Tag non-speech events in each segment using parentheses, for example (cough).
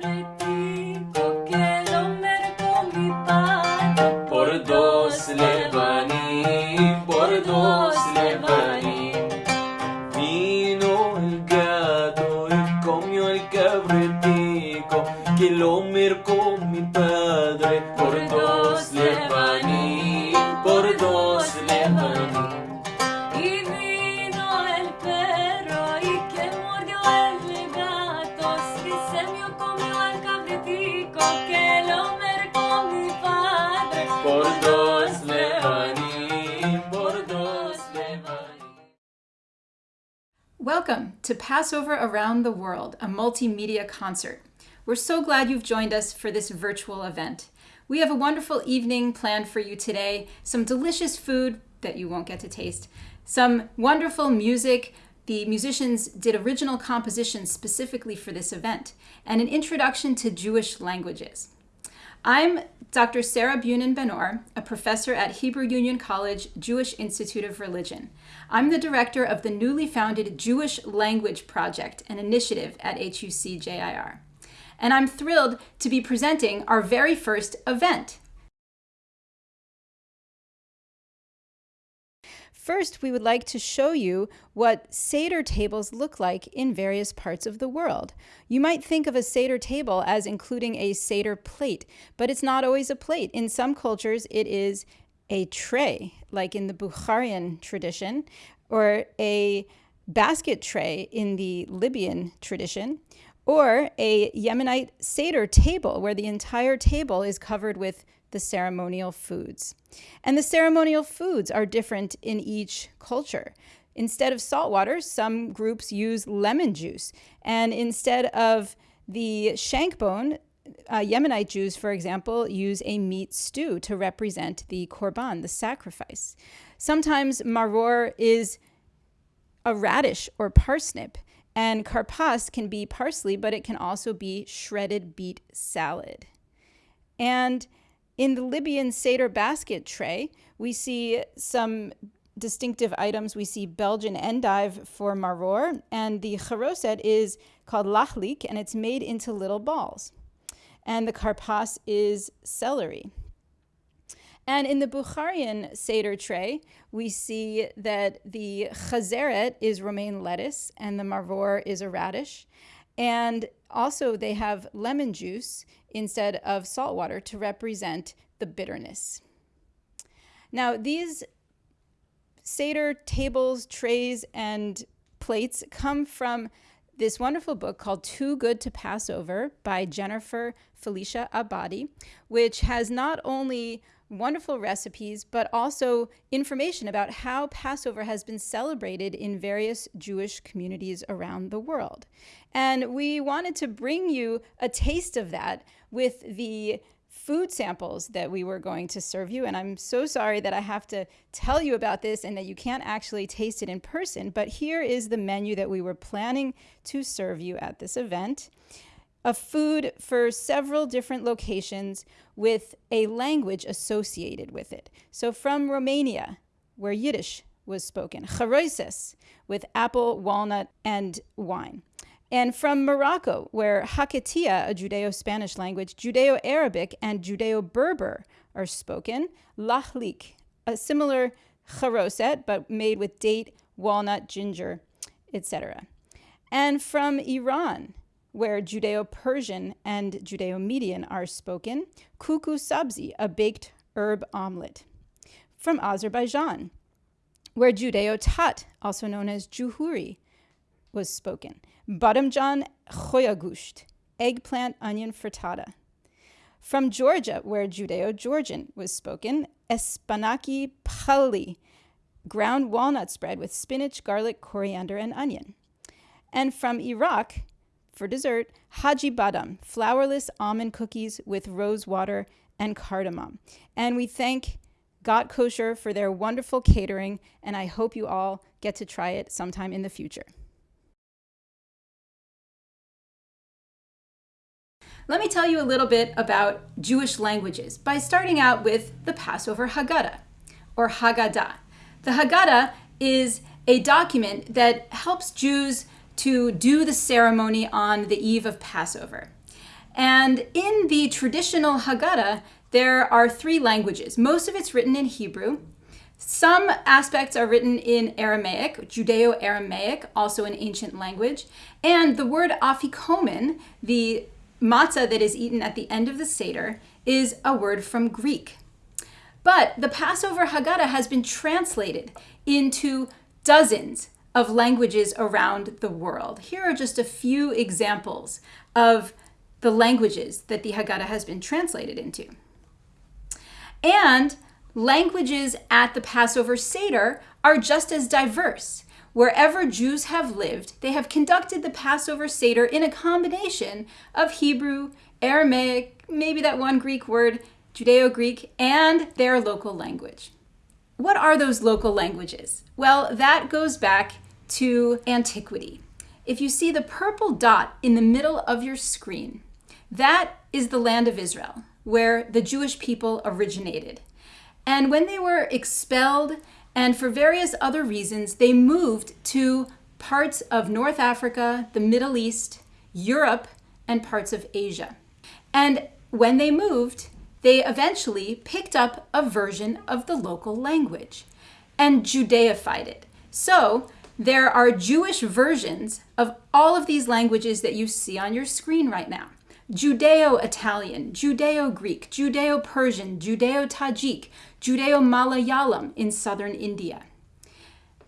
cabritico Passover Around the World, a multimedia concert. We're so glad you've joined us for this virtual event. We have a wonderful evening planned for you today, some delicious food that you won't get to taste, some wonderful music. The musicians did original compositions specifically for this event, and an introduction to Jewish languages. I'm Dr. Sarah Bunin Benor, a professor at Hebrew Union College Jewish Institute of Religion. I'm the director of the newly founded Jewish Language Project, an initiative at HUC JIR. And I'm thrilled to be presenting our very first event. First, we would like to show you what Seder tables look like in various parts of the world. You might think of a Seder table as including a Seder plate, but it's not always a plate. In some cultures, it is a tray, like in the Bukharian tradition, or a basket tray in the Libyan tradition, or a Yemenite Seder table, where the entire table is covered with the ceremonial foods. And the ceremonial foods are different in each culture. Instead of salt water, some groups use lemon juice. And instead of the shank bone, uh, Yemenite Jews, for example, use a meat stew to represent the korban, the sacrifice. Sometimes maror is a radish or parsnip, and karpas can be parsley, but it can also be shredded beet salad. And in the Libyan Seder basket tray, we see some distinctive items. We see Belgian endive for maror, and the charoset is called lachlik, and it's made into little balls. And the karpas is celery. And in the Bukharian Seder tray, we see that the chazeret is romaine lettuce and the maror is a radish. And also, they have lemon juice instead of salt water to represent the bitterness. Now, these Seder tables, trays, and plates come from this wonderful book called Too Good to Pass Over by Jennifer Felicia Abadi, which has not only wonderful recipes, but also information about how Passover has been celebrated in various Jewish communities around the world. And we wanted to bring you a taste of that with the food samples that we were going to serve you. And I'm so sorry that I have to tell you about this and that you can't actually taste it in person. But here is the menu that we were planning to serve you at this event a food for several different locations with a language associated with it. So from Romania, where Yiddish was spoken, charoises, with apple, walnut, and wine. And from Morocco, where Haketia, a Judeo Spanish language, Judeo Arabic, and Judeo Berber are spoken, Lahlik, a similar charoset, but made with date, walnut, ginger, etc. And from Iran, where Judeo Persian and Judeo Median are spoken, kuku sabzi, a baked herb omelet. From Azerbaijan, where Judeo Tat, also known as Juhuri, was spoken. Badamjan choyagusht, eggplant onion frittata. From Georgia, where Judeo Georgian was spoken, espanaki pali, ground walnut spread with spinach, garlic, coriander, and onion. And from Iraq, for dessert, Haji Badam, flourless almond cookies with rose water and cardamom. And we thank Got Kosher for their wonderful catering, and I hope you all get to try it sometime in the future. Let me tell you a little bit about Jewish languages by starting out with the Passover Haggadah, or Haggadah. The Haggadah is a document that helps Jews to do the ceremony on the eve of Passover. And in the traditional Haggadah, there are three languages. Most of it's written in Hebrew. Some aspects are written in Aramaic, Judeo Aramaic, also an ancient language. And the word afikomen, the matzah that is eaten at the end of the Seder, is a word from Greek. But the Passover Haggadah has been translated into dozens of languages around the world. Here are just a few examples of the languages that the Haggadah has been translated into. And languages at the Passover Seder are just as diverse. Wherever Jews have lived, they have conducted the Passover Seder in a combination of Hebrew, Aramaic, maybe that one Greek word, Judeo Greek, and their local language. What are those local languages? Well, that goes back to antiquity. If you see the purple dot in the middle of your screen, that is the land of Israel, where the Jewish people originated. And when they were expelled and for various other reasons, they moved to parts of North Africa, the Middle East, Europe, and parts of Asia. And when they moved, they eventually picked up a version of the local language and Judaified it. So there are Jewish versions of all of these languages that you see on your screen right now. Judeo Italian, Judeo Greek, Judeo Persian, Judeo Tajik, Judeo Malayalam in southern India.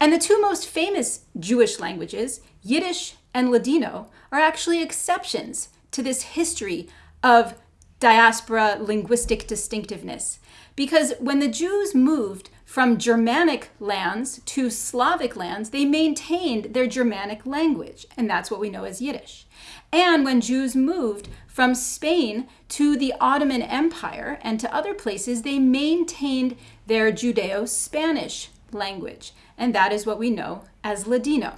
And the two most famous Jewish languages, Yiddish and Ladino, are actually exceptions to this history of diaspora linguistic distinctiveness. Because when the Jews moved from Germanic lands to Slavic lands, they maintained their Germanic language, and that's what we know as Yiddish. And when Jews moved from Spain to the Ottoman Empire and to other places, they maintained their Judeo Spanish language, and that is what we know as Ladino.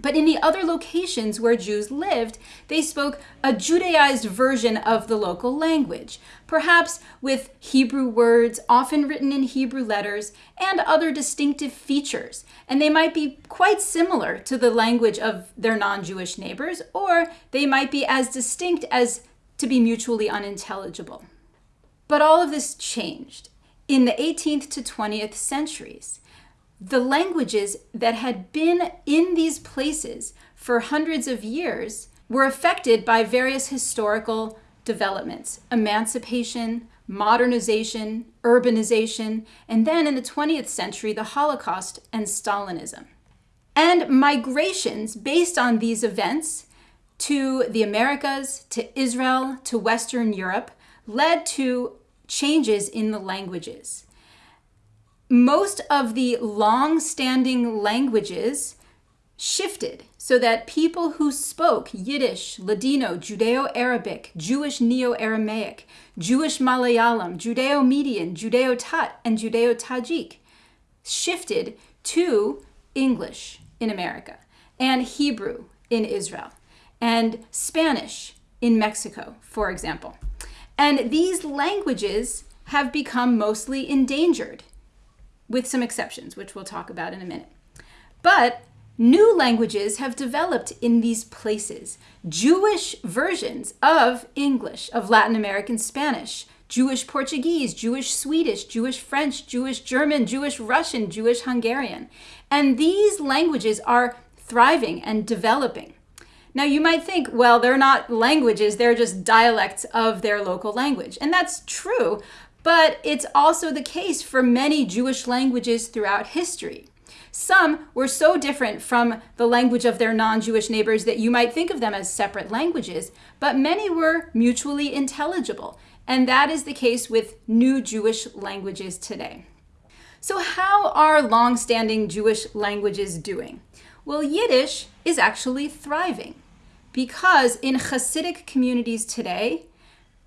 But in the other locations where Jews lived, they spoke a Judaized version of the local language, perhaps with Hebrew words, often written in Hebrew letters, and other distinctive features. And they might be quite similar to the language of their non Jewish neighbors, or they might be as distinct as to be mutually unintelligible. But all of this changed in the 18th to 20th centuries the languages that had been in these places for hundreds of years were affected by various historical developments emancipation, modernization, urbanization, and then in the 20th century, the Holocaust and Stalinism. And migrations based on these events to the Americas, to Israel, to Western Europe led to changes in the languages most of the long standing languages shifted so that people who spoke Yiddish, Ladino, Judeo Arabic, Jewish Neo Aramaic, Jewish Malayalam, Judeo Median, Judeo Tat, and Judeo Tajik shifted to English in America, and Hebrew in Israel, and Spanish in Mexico, for example. And these languages have become mostly endangered with some exceptions, which we'll talk about in a minute. But new languages have developed in these places. Jewish versions of English, of Latin American Spanish, Jewish Portuguese, Jewish Swedish, Jewish French, Jewish German, Jewish Russian, Jewish Hungarian. And these languages are thriving and developing. Now, you might think, well, they're not languages, they're just dialects of their local language. And that's true, but it's also the case for many Jewish languages throughout history. Some were so different from the language of their non Jewish neighbors that you might think of them as separate languages, but many were mutually intelligible. And that is the case with new Jewish languages today. So, how are long standing Jewish languages doing? Well, Yiddish is actually thriving because in Hasidic communities today,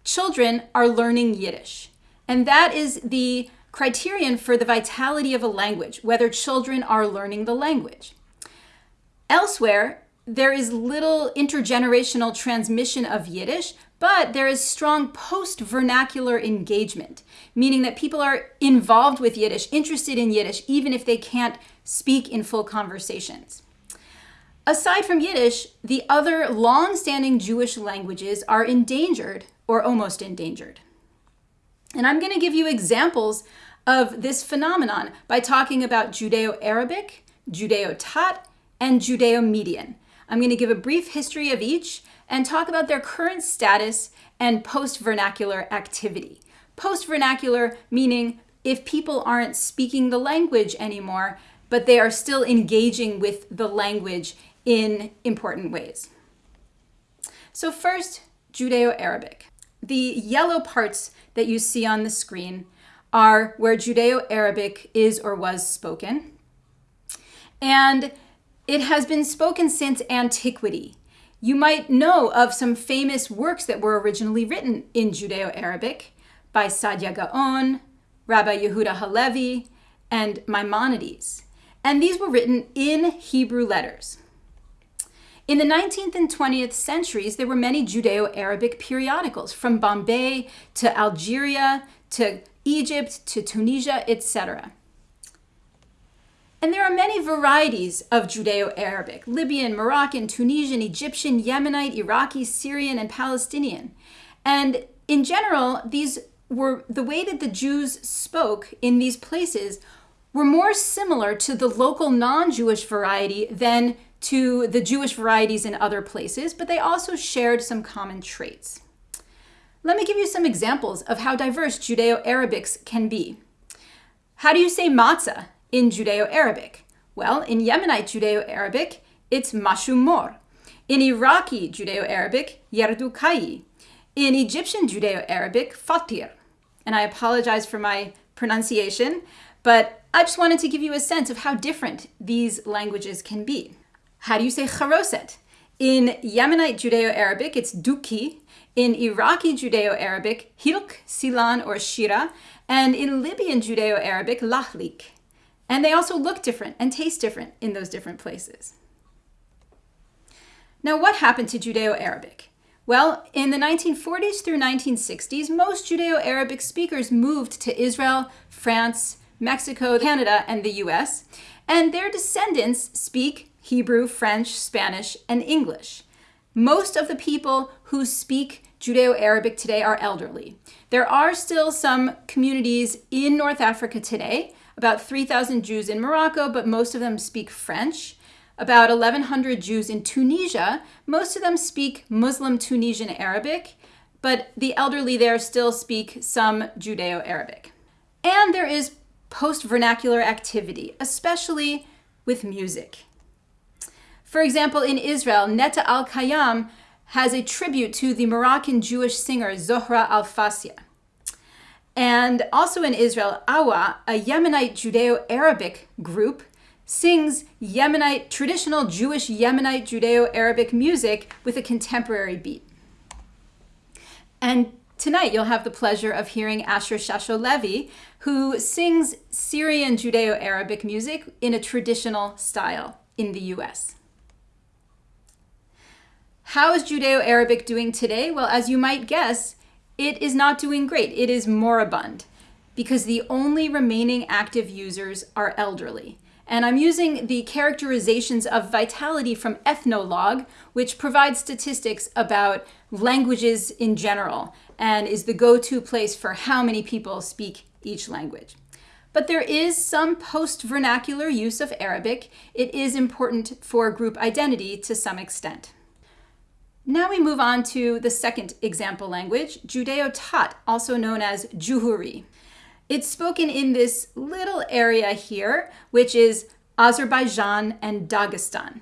children are learning Yiddish. And that is the criterion for the vitality of a language, whether children are learning the language. Elsewhere, there is little intergenerational transmission of Yiddish, but there is strong post vernacular engagement, meaning that people are involved with Yiddish, interested in Yiddish, even if they can't speak in full conversations. Aside from Yiddish, the other long standing Jewish languages are endangered or almost endangered. And I'm going to give you examples of this phenomenon by talking about Judeo Arabic, Judeo Tat, and Judeo Median. I'm going to give a brief history of each and talk about their current status and post vernacular activity. Post vernacular meaning if people aren't speaking the language anymore, but they are still engaging with the language in important ways. So, first, Judeo Arabic. The yellow parts that you see on the screen are where Judeo Arabic is or was spoken. And it has been spoken since antiquity. You might know of some famous works that were originally written in Judeo Arabic by Saadia Gaon, Rabbi Yehuda Halevi, and Maimonides. And these were written in Hebrew letters. In the 19th and 20th centuries, there were many Judeo Arabic periodicals from Bombay to Algeria to Egypt to Tunisia, etc. And there are many varieties of Judeo Arabic Libyan, Moroccan, Tunisian, Egyptian, Yemenite, Iraqi, Syrian, and Palestinian. And in general, these were the way that the Jews spoke in these places were more similar to the local non Jewish variety than to the Jewish varieties in other places, but they also shared some common traits. Let me give you some examples of how diverse Judeo Arabics can be. How do you say matzah in Judeo Arabic? Well, in Yemenite Judeo Arabic, it's mashumor. In Iraqi Judeo Arabic, yerdukai. In Egyptian Judeo Arabic, fatir. And I apologize for my pronunciation, but I just wanted to give you a sense of how different these languages can be. How do you say charoset? In Yemenite Judeo Arabic, it's duki. In Iraqi Judeo Arabic, hilk, silan, or shira. And in Libyan Judeo Arabic, lahlik. And they also look different and taste different in those different places. Now, what happened to Judeo Arabic? Well, in the 1940s through 1960s, most Judeo Arabic speakers moved to Israel, France, Mexico, Canada, and the US, and their descendants speak Hebrew, French, Spanish, and English. Most of the people who speak Judeo Arabic today are elderly. There are still some communities in North Africa today, about 3,000 Jews in Morocco, but most of them speak French. About 1,100 Jews in Tunisia, most of them speak Muslim Tunisian Arabic, but the elderly there still speak some Judeo Arabic. And there is post vernacular activity, especially with music. For example, in Israel, Netta Elkayam has a tribute to the Moroccan Jewish singer Zohra Al Fassia. And also in Israel, A-WA, a Yemenite Judeo Arabic group, sings Yemenite, traditional Jewish Yemenite Judeo Arabic music with a contemporary beat. And tonight you'll have the pleasure of hearing Asher Shasho Levi, who sings Syrian Judeo Arabic music in a traditional style in the US. How is Judeo Arabic doing today? Well, as you might guess, it is not doing great. It is moribund because the only remaining active users are elderly. And I'm using the characterizations of vitality from Ethnologue, which provides statistics about languages in general and is the go to place for how many people speak each language. But there is some post vernacular use of Arabic. It is important for group identity to some extent. Now we move on to the second example language, Judeo-Tat, also known as Juhuri. It's spoken in this little area here, which is Azerbaijan and Dagestan.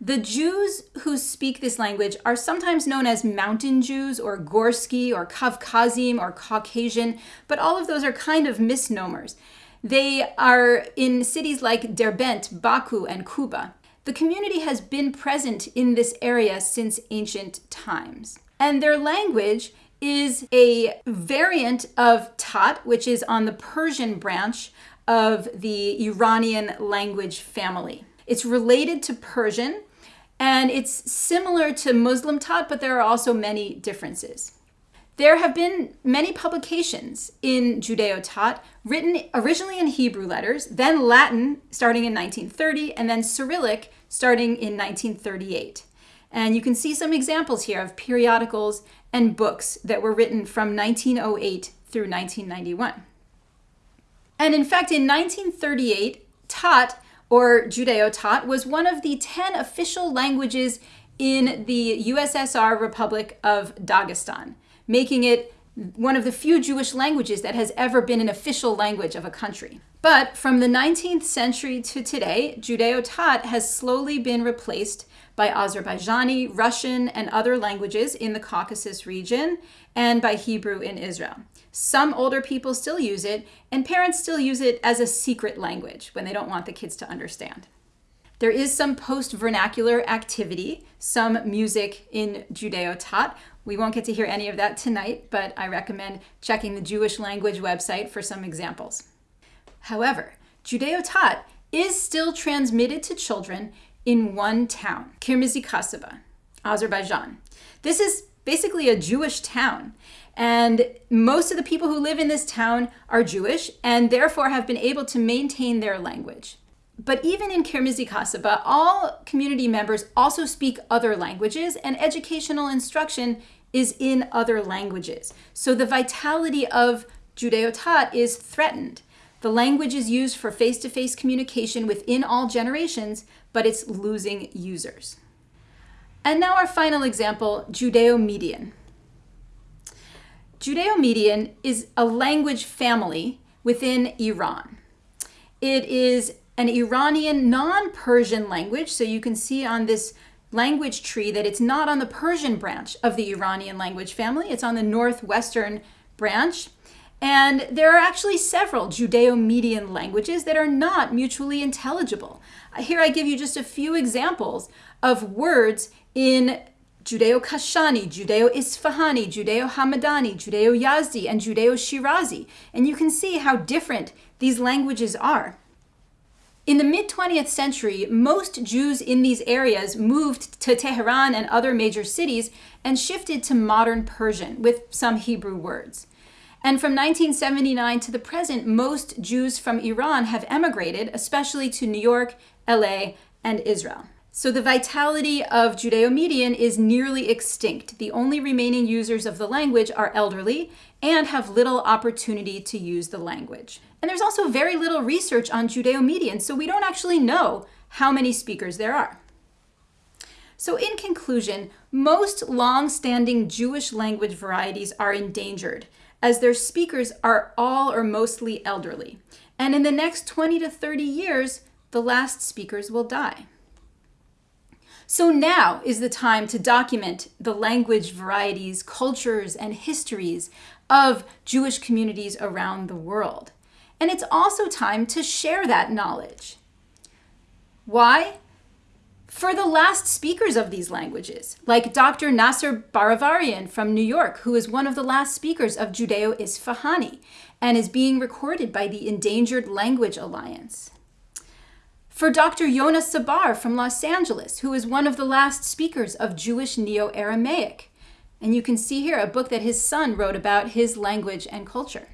The Jews who speak this language are sometimes known as Mountain Jews or Gorsky or Kavkazim or Caucasian, but all of those are kind of misnomers. They are in cities like Derbent, Baku, and Kuba. The community has been present in this area since ancient times. And their language is a variant of Tat, which is on the Persian branch of the Iranian language family. It's related to Persian and it's similar to Muslim Tat, but there are also many differences. There have been many publications in Judeo Tat written originally in Hebrew letters, then Latin starting in 1930, and then Cyrillic starting in 1938. And you can see some examples here of periodicals and books that were written from 1908 through 1991. And in fact, in 1938, Tat, or Judeo-Tat, was one of the 10 official languages in the USSR Republic of Dagestan, making it one of the few Jewish languages that has ever been an official language of a country. But from the 19th century to today, Judeo-Tat has slowly been replaced by Azerbaijani, Russian, and other languages in the Caucasus region, and by Hebrew in Israel. Some older people still use it, and parents still use it as a secret language when they don't want the kids to understand. There is some post vernacular activity, some music in Judeo Tat. We won't get to hear any of that tonight, but I recommend checking the Jewish language website for some examples. However, Judeo Tat is still transmitted to children in one town, Kirmizi Kasaba, Azerbaijan. This is basically a Jewish town. And most of the people who live in this town are Jewish and therefore have been able to maintain their language. But even in Kirmizi Kasaba, all community members also speak other languages and educational instruction is in other languages. So the vitality of Judeo-Tat is threatened. The language is used for face-to-face -face communication within all generations, but it's losing users. And now our final example, Judeo-Median. Judeo-Median is a language family within Iran. It is an Iranian non-Persian language. So you can see on this language tree that it's not on the Persian branch of the Iranian language family. It's on the northwestern branch. And there are actually several Judeo-Median languages that are not mutually intelligible. Uh, here I give you just a few examples of words in Judeo-Kashani, Judeo-Isfahani, Judeo-Hamadani, Judeo-Yazdi, and Judeo-Shirazi. And you can see how different these languages are. In the mid 20th century, most Jews in these areas moved to Tehran and other major cities and shifted to modern Persian with some Hebrew words. And from 1979 to the present, most Jews from Iran have emigrated, especially to New York, LA, and Israel. So the vitality of Judeo-Median is nearly extinct. The only remaining users of the language are elderly and have little opportunity to use the language. And there's also very little research on Judeo-Median, so we don't actually know how many speakers there are. So in conclusion, most long-standing Jewish language varieties are endangered as their speakers are all or mostly elderly. And in the next 20 to 30 years, the last speakers will die. So now is the time to document the language varieties, cultures, and histories of Jewish communities around the world. And it's also time to share that knowledge. Why? For the last speakers of these languages, like Dr. Nasser Baravarian from New York, who is one of the last speakers of Judeo-Isfahani and is being recorded by the Endangered Language Alliance. For Dr. Yona Sabar from Los Angeles, who is one of the last speakers of Jewish Neo-Aramaic. And you can see here a book that his son wrote about his language and culture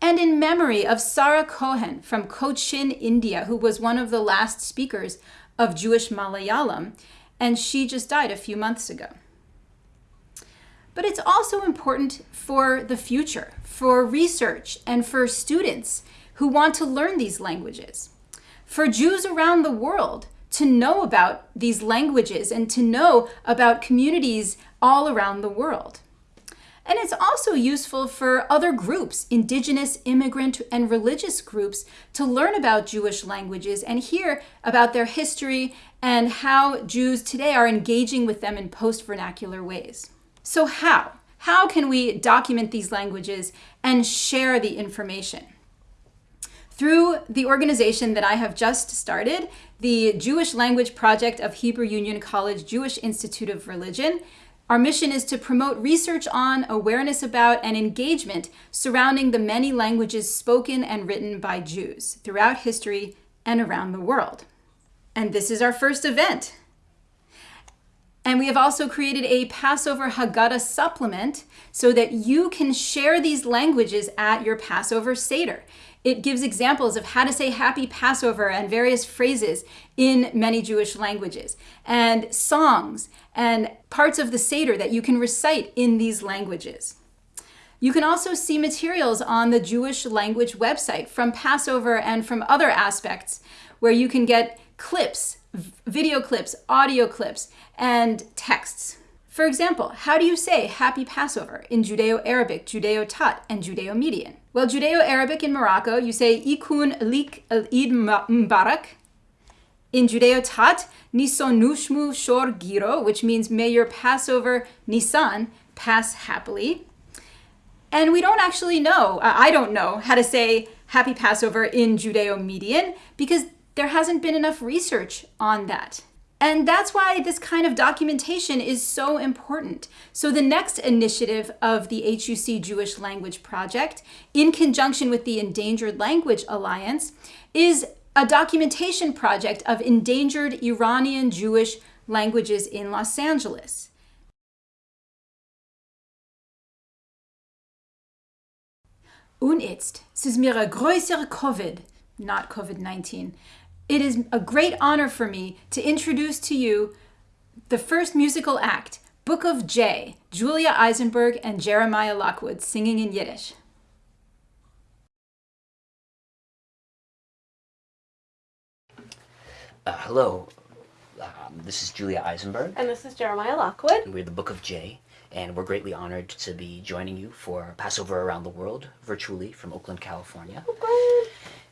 and in memory of Sarah Cohen from Cochin, India, who was one of the last speakers of Jewish Malayalam, and she just died a few months ago. But it's also important for the future, for research, and for students who want to learn these languages. For Jews around the world to know about these languages and to know about communities all around the world. And it's also useful for other groups, indigenous, immigrant, and religious groups, to learn about Jewish languages and hear about their history and how Jews today are engaging with them in post-vernacular ways. So how? How can we document these languages and share the information? Through the organization that I have just started, the Jewish Language Project of Hebrew Union College Jewish Institute of Religion, our mission is to promote research on, awareness about, and engagement surrounding the many languages spoken and written by Jews throughout history and around the world. And this is our first event. And we have also created a Passover Haggadah supplement so that you can share these languages at your Passover Seder. It gives examples of how to say happy Passover and various phrases in many Jewish languages, and songs and parts of the Seder that you can recite in these languages. You can also see materials on the Jewish language website from Passover and from other aspects where you can get clips, video clips, audio clips, and texts. For example, how do you say Happy Passover in Judeo Arabic, Judeo Tat, and Judeo Median? Well, Judeo Arabic in Morocco, you say Ikun Lik Eid Mubarak. In Judeo Tat, Nison Nushmu Shor Giro, which means may your Passover Nisan pass happily. And we don't actually know, uh, I don't know how to say Happy Passover in Judeo Median because there hasn't been enough research on that. And that's why this kind of documentation is so important. So, the next initiative of the HUC Jewish Language Project, in conjunction with the Endangered Language Alliance, is a documentation project of endangered Iranian Jewish languages in Los Angeles. Und es ist mir ein größer Covid, not COVID-19, it is a great honor for me to introduce to you the first musical act, Book of J, Jewlia Eisenberg and Jeremiah Lockwood singing in Yiddish. Uh, hello, um, this is Jewlia Eisenberg. And this is Jeremiah Lockwood. We're the Book of J, and we're greatly honored to be joining you for Passover Around the World virtually from Oakland, California.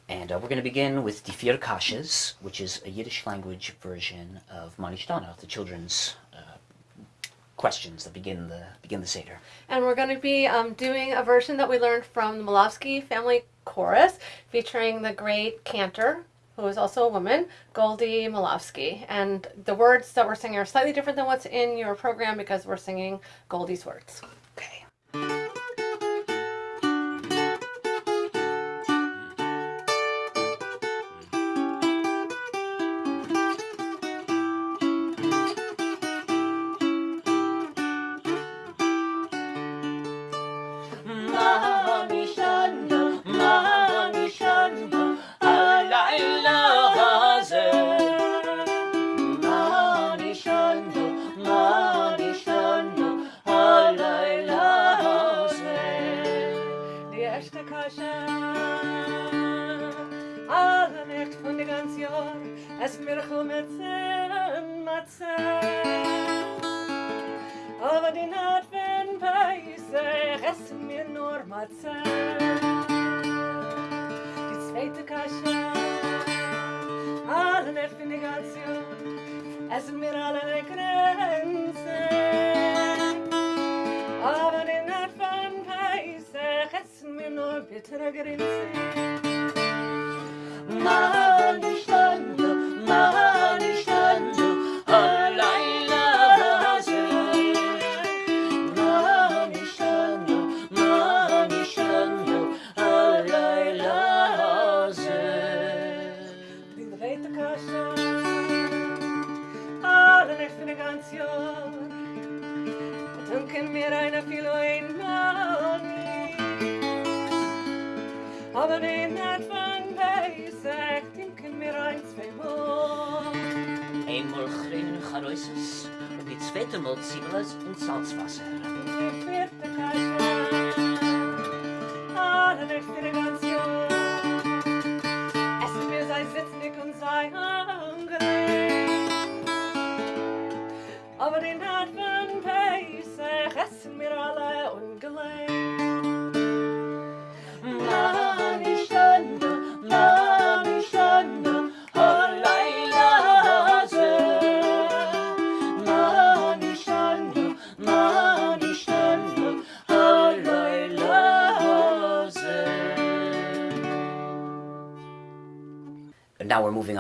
And uh, we're going to begin with Die Vier which is a Yiddish language version of Manishtana, the children's uh, questions that begin the begin the Seder. And we're going to be um, doing a version that we learned from the Malavsky Family Chorus, featuring the great cantor, who is also a woman, Goldie Malavsky. And the words that we're singing are slightly different than what's in your program because we're singing Goldie's words.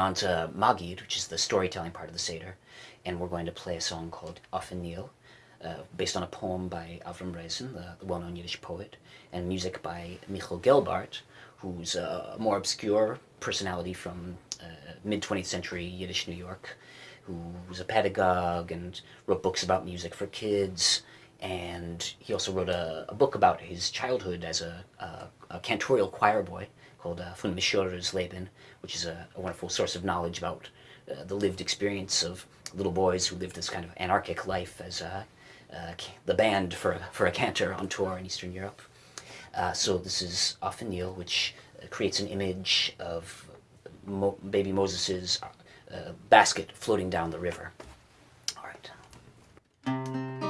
On to Magid, which is the storytelling part of the Seder, and we're going to play a song called Afn Nil, uh, based on a poem by Avram Rezen, the, the well-known Yiddish poet, and music by Michal Gelbart, who's a more obscure personality from uh, mid-20th century Yiddish New York, who was a pedagogue and wrote books about music for kids. And he also wrote a, a book about his childhood as a, a, a cantorial choir boy called uh, Von Leben, which is a, a wonderful source of knowledge about uh, the lived experience of little boys who lived this kind of anarchic life as uh, uh, the band for, for a cantor on tour in Eastern Europe. Uh, so this is Afn Nil, which uh, creates an image of Mo- baby Moses's basket floating down the river. All right.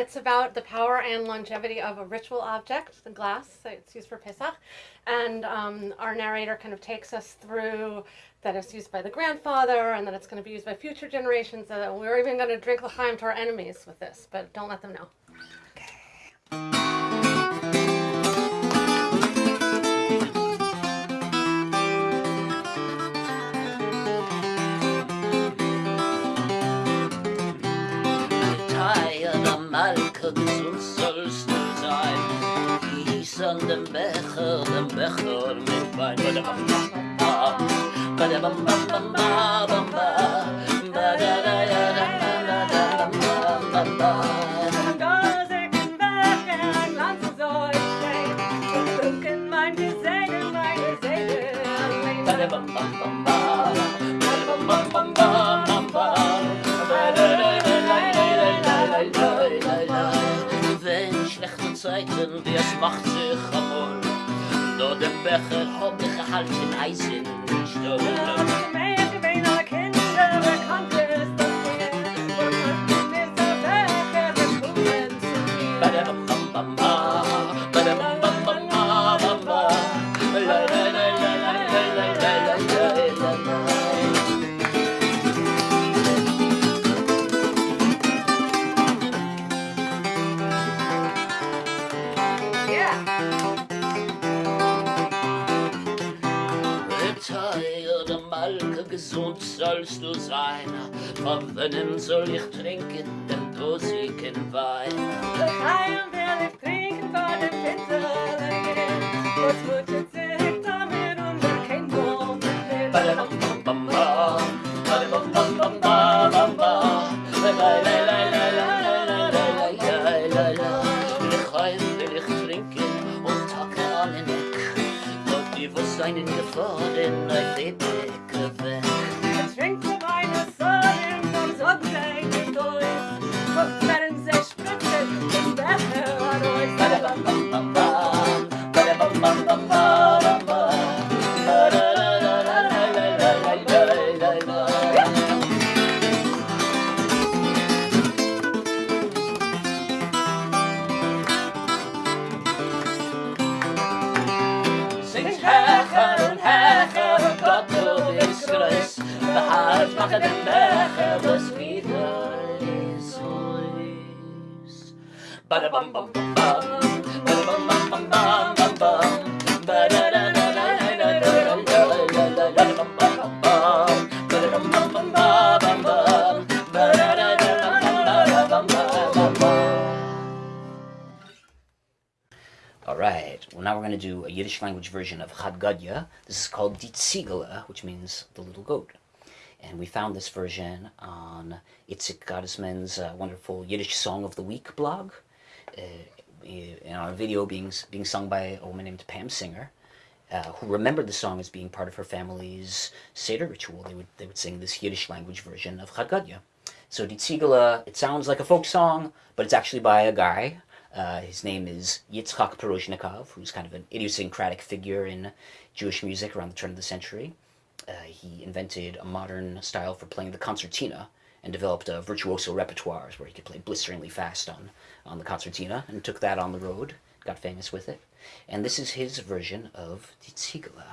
It's about the power and longevity of a ritual object, the glass. So it's used for Pesach, and um, our narrator kind of takes us through that it's used by the grandfather, and that it's going to be used by future generations. And we're even going to drink l'chaim to our enemies with this, but don't let them know. Dem Becher, dem Becher mit Wein. Badabam-bam-bam, badabam-bam-bam-bam-bam, Zeiten, wie er es macht sich amol. Do dem Becher hab ich gehalten, Eis in den Stirn. Ich bin alle Kinder, bekannt ist bist du seiner. Vom nimm soll ich trinken, den dosigen Wein. Das will ich trinken von dem Finsterlingen, das Mutter zählt damit um den Kindern. Seinen Gefahren, ein Lebeweg. Thank you. bum bum. All right, well now we're going to do a Yiddish language version of Chadgadya. This is called Ditzigala, which means the little goat. And we found this version on Itzik Gottesman's uh, wonderful Yiddish Song of the Week blog. Uh, in our video being being sung by a woman named Pam Singer, uh, who remembered the song as being part of her family's Seder ritual. They would they would sing this Yiddish language version of Chad So Die Ziegele, it sounds like a folk song, but it's actually by a guy. Uh, his name is Yitzchak Perozhnikov, who's kind of an idiosyncratic figure in Jewish music around the turn of the century. Uh, he invented a modern style for playing the concertina and developed a virtuoso repertoires where he could play blisteringly fast on, on the concertina and took that on the road, got famous with it. And this is his version of Die Ziegele.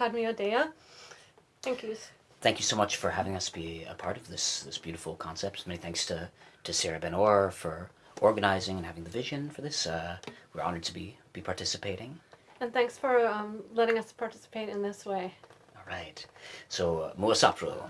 Of Echad Thank you. Thank you so much for having us be a part of this this beautiful concept. Many thanks to, to Sarah Ben Or for organizing and having the vision for this. Uh, we're honored to be be participating. And thanks for um, letting us participate in this way. All right. So, uh, Muasapro.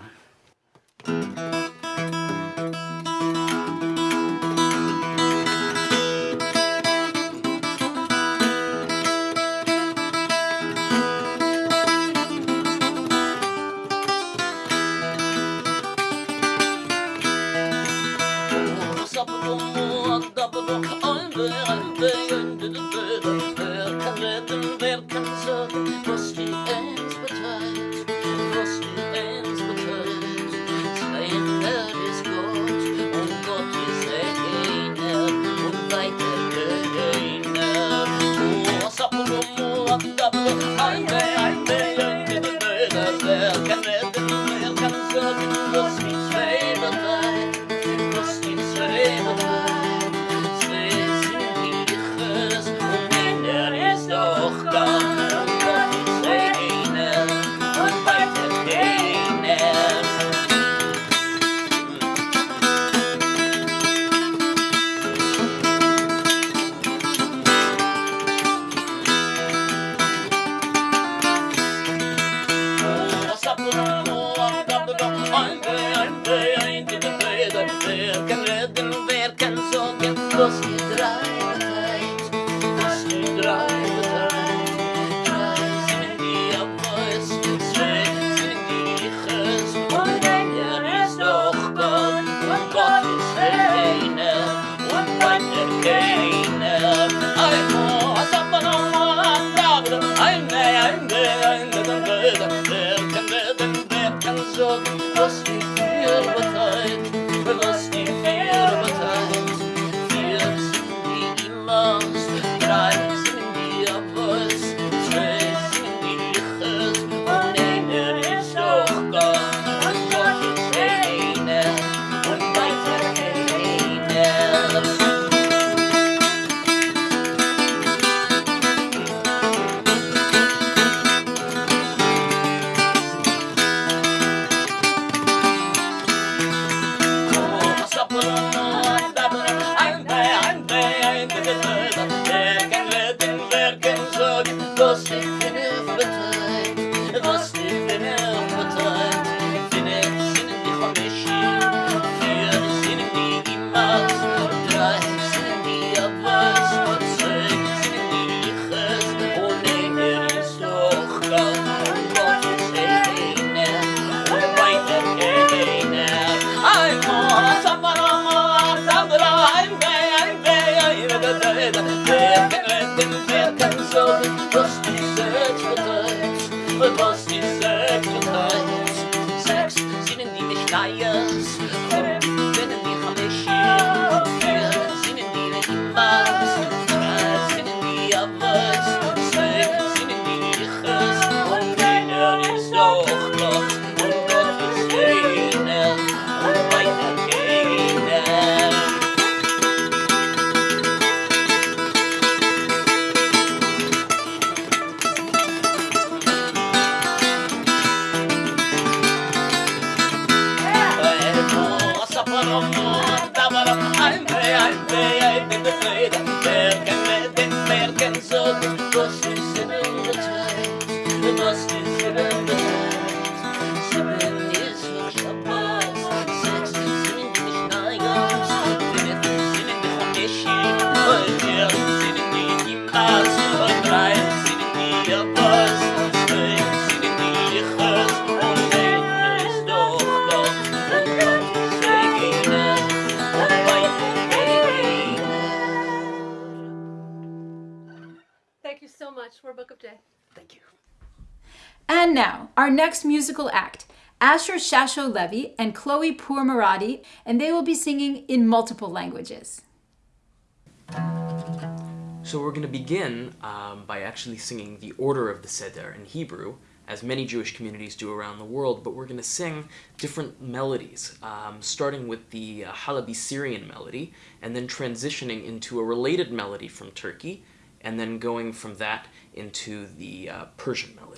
Thank you our next musical act Asher Shasho Levy and Chloe Pourmoradi, and they will be singing in multiple languages. So we're going to begin um, by actually singing the order of the Seder in Hebrew, as many Jewish communities do around the world, but we're going to sing different melodies, um, starting with the uh, Halabi Syrian melody, and then transitioning into a related melody from Turkey, and then going from that into the uh, Persian melody.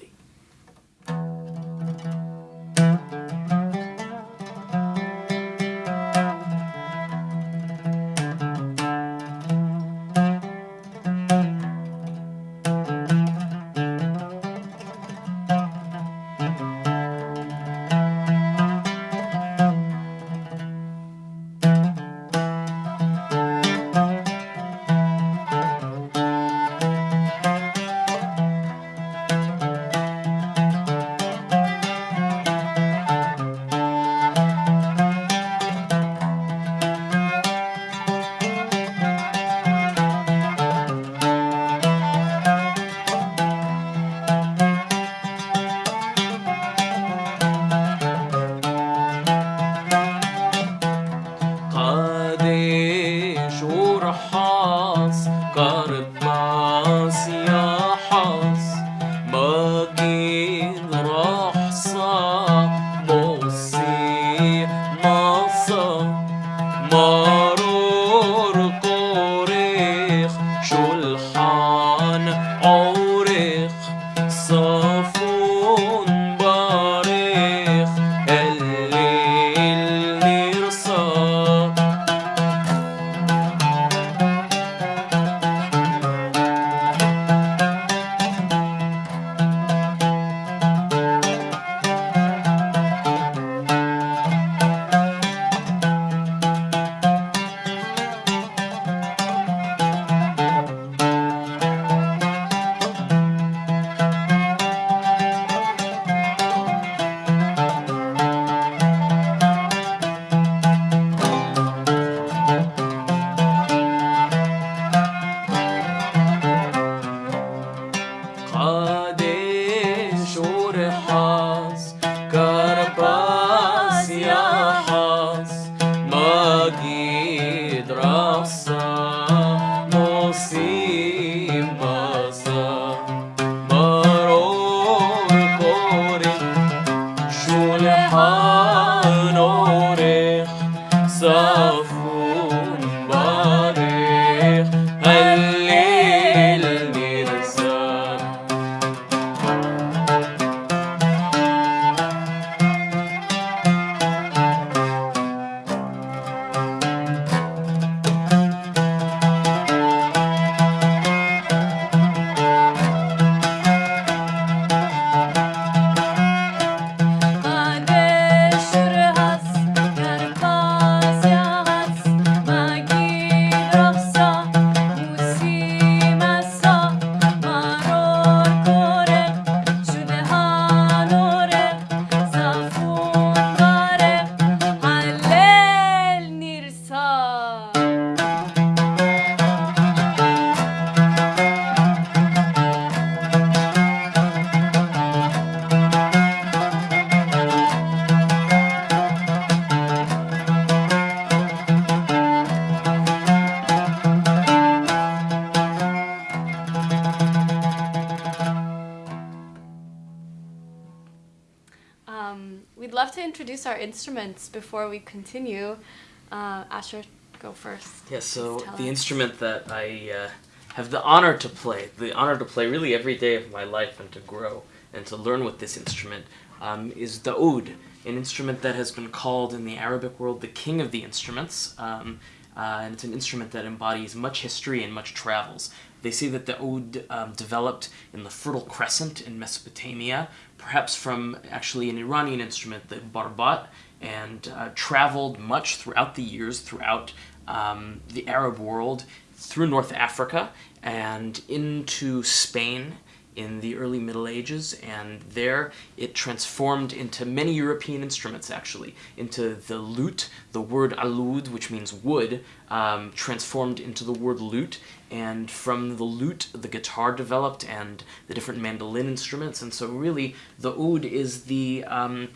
قادش before we continue. Uh, Asher, go first. Yeah, so the us. instrument that I uh, have the honor to play, the honor to play really every day of my life and to grow and to learn with this instrument um, is the oud, an instrument that has been called in the Arabic world the king of the instruments. Um, uh, and it's an instrument that embodies much history and much travels. They say that the oud um, developed in the Fertile Crescent in Mesopotamia, perhaps from actually an Iranian instrument, the barbat, and uh, traveled much throughout the years throughout um, the Arab world, through North Africa, and into Spain in the early Middle Ages, and there it transformed into many European instruments actually, into the lute, the word alud, which means wood, um, transformed into the word lute, and from the lute the guitar developed and the different mandolin instruments, and so really the oud is the um,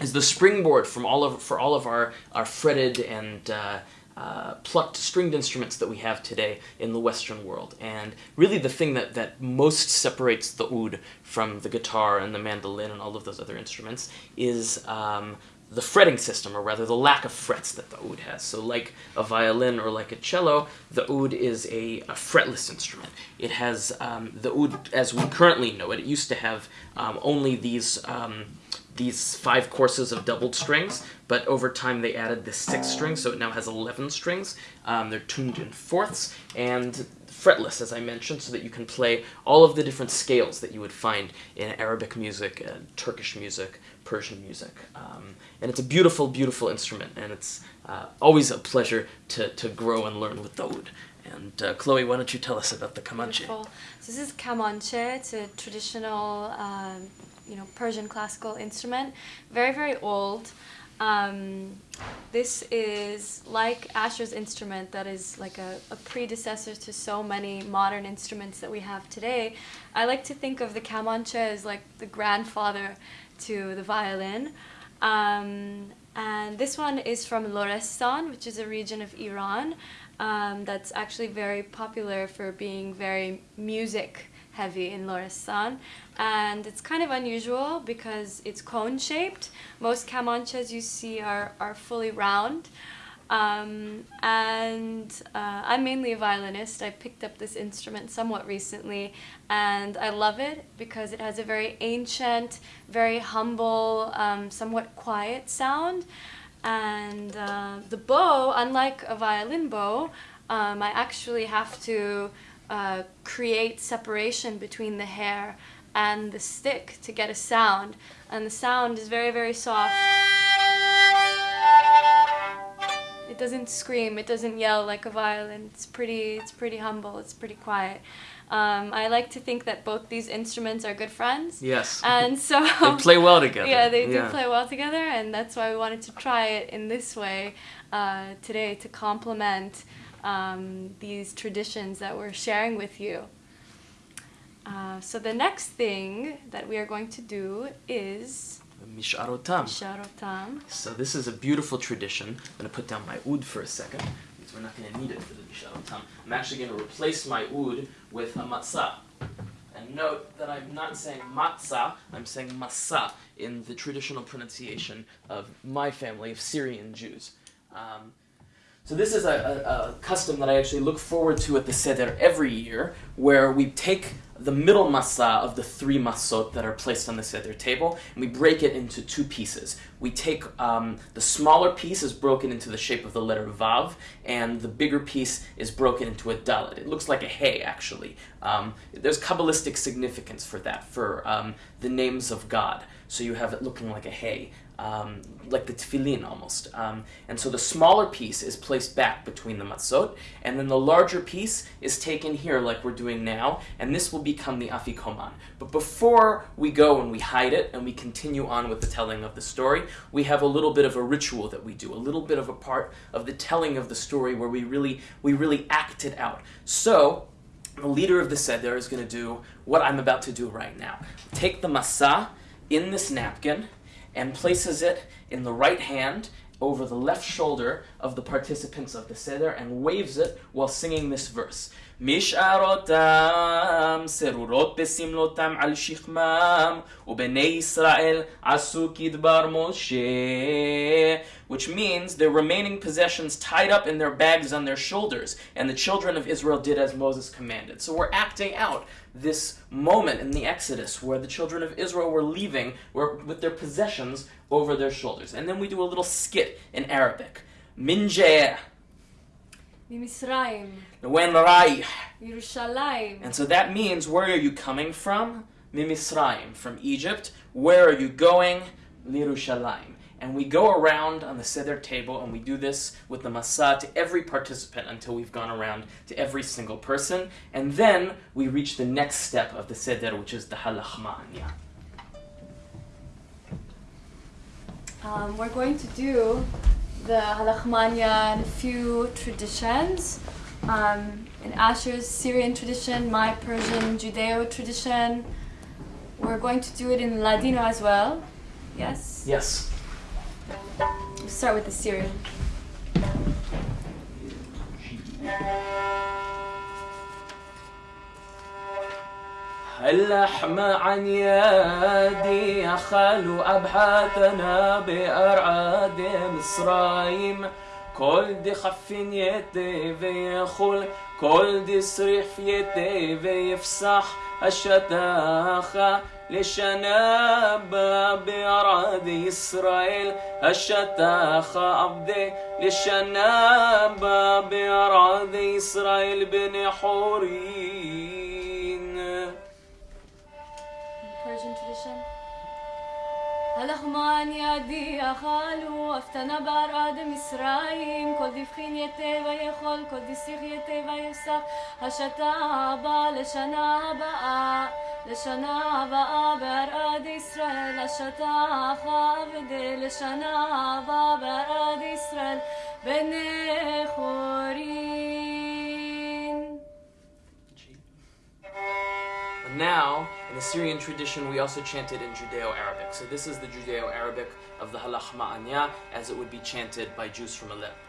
is the springboard from all of for all of our our fretted and uh, uh, plucked stringed instruments that we have today in the Western world. And really, the thing that, that most separates the oud from the guitar and the mandolin and all of those other instruments is um, the fretting system, or rather the lack of frets that the oud has. So, like a violin or like a cello, the oud is a, a fretless instrument. It has um, the oud as we currently know it. It used to have um, only these. These five courses of doubled strings, but over time they added the sixth string, so it now has 11 strings. Um, they're tuned in fourths and fretless, as I mentioned, so that you can play all of the different scales that you would find in Arabic music, uh, Turkish music, Persian music. Um, and it's a beautiful, beautiful instrument, and it's uh, always a pleasure to, to grow and learn with the oud. And uh, Chloe, why don't you tell us about the? Beautiful. So this is kamanche. It's a traditional, um, you know, Persian classical instrument. Very, very old. Um, this is like Asher's instrument that is like a, a predecessor to so many modern instruments that we have today. I like to think of the kamanche as like the grandfather to the violin. Um, and this one is from Lorestan, which is a region of Iran um, that's actually very popular for being very music heavy in Lorestan. And it's kind of unusual because it's cone shaped. Most kamanches you see are, are fully round. Um, and uh, I'm mainly a violinist. I picked up this instrument somewhat recently, and I love it because it has a very ancient, very humble, um, somewhat quiet sound. And uh, the bow, unlike a violin bow, um, I actually have to uh, create separation between the hair and the stick to get a sound. And the sound is very, very soft. It doesn't scream, it doesn't yell like a violin. It's pretty, it's pretty humble, it's pretty quiet. Um, I like to think that both these instruments are good friends. Yes. And so (laughs) they play well together. yeah, they do play well together, and that's why we wanted to try it in this way uh, today to complement um, these traditions that we're sharing with you. Uh, so the next thing that we are going to do is Misharotam. sharotam. So this is a beautiful tradition. I'm going to put down my oud for a second because we're not going to need it for the Misharotam. I'm actually going to replace my oud with a matzah. And note that I'm not saying matzah, I'm saying masa in the traditional pronunciation of my family of Syrian Jews. Um, so this is a, a, a custom that I actually look forward to at the Seder every year, where we take the middle masa of the three masot that are placed on the Seder table, and we break it into two pieces. We take um, the smaller piece is broken into the shape of the letter Vav, and the bigger piece is broken into a Dalet. It looks like a hay, actually. Um, there's Kabbalistic significance for that, for um, the names of God. So you have it looking like a hay um, like the tefillin almost. Um, and so the smaller piece is placed back between the matzot, and then the larger piece is taken here like we're doing now, and this will become the afikoman. But before we go and we hide it and we continue on with the telling of the story, we have a little bit of a ritual that we do, a little bit of a part of the telling of the story where we really we really act it out. So the leader of the seder is going to do what I'm about to do right now. Take the masa in this napkin and places it in the right hand over the left shoulder of the participants of the Seder and waves it while singing this verse. משארותם סרורות בסמלותם על שכמם ובני ישראל עשו כדבר משה which means their remaining possessions tied up in their bags on their shoulders and the children of Israel did as Moses commanded. So we're acting out this moment in the Exodus where the children of Israel were leaving were, with their possessions over their shoulders. And then we do a little skit in Arabic. Minjeh, ממצרים, Wen Raih. ירושלים. And so that means where are you coming from? Mimisraim, from Egypt. Where are you going? Lirushalayim. And we go around on the Seder table and we do this with the Masa to every participant until we've gone around to every single person. And then we reach the next step of the Seder, which is the Ha Lachma Anya. Um, we're going to do the Ha Lachma Anya and a few traditions. Um, in Asher's Syrian tradition, my Persian Judeo tradition. We're going to do it in Ladino as well. Yes? Yes. We'll start with the Syrian. اللحم عن يدي أخل أبحثنا بأرعاد مصرايم كل دي خف يدي ويخل كل دي صريح يدي ويفسح الشتاخة للشنابة بعرض إسرائيل. الشتاخ عبدي للشنابة بعرض إسرائيل بن حورين. Persian tradition. הלחמן ידי אכלו, אבטנה בארד מצרים, כל דבחין יתה ויכול, כל דסיך יתה ויפסח, השתה הבאה לשנה הבאה, לשנה הבאה בארד ישראל, השתה עבדי לשנה הבאה בארד ישראל, בני חורין. And now, in the Syrian tradition, we also chanted in Judeo-Arabic. So this is the Judeo-Arabic of the Ha Lachma Anya, as it would be chanted by Jews from Aleppo.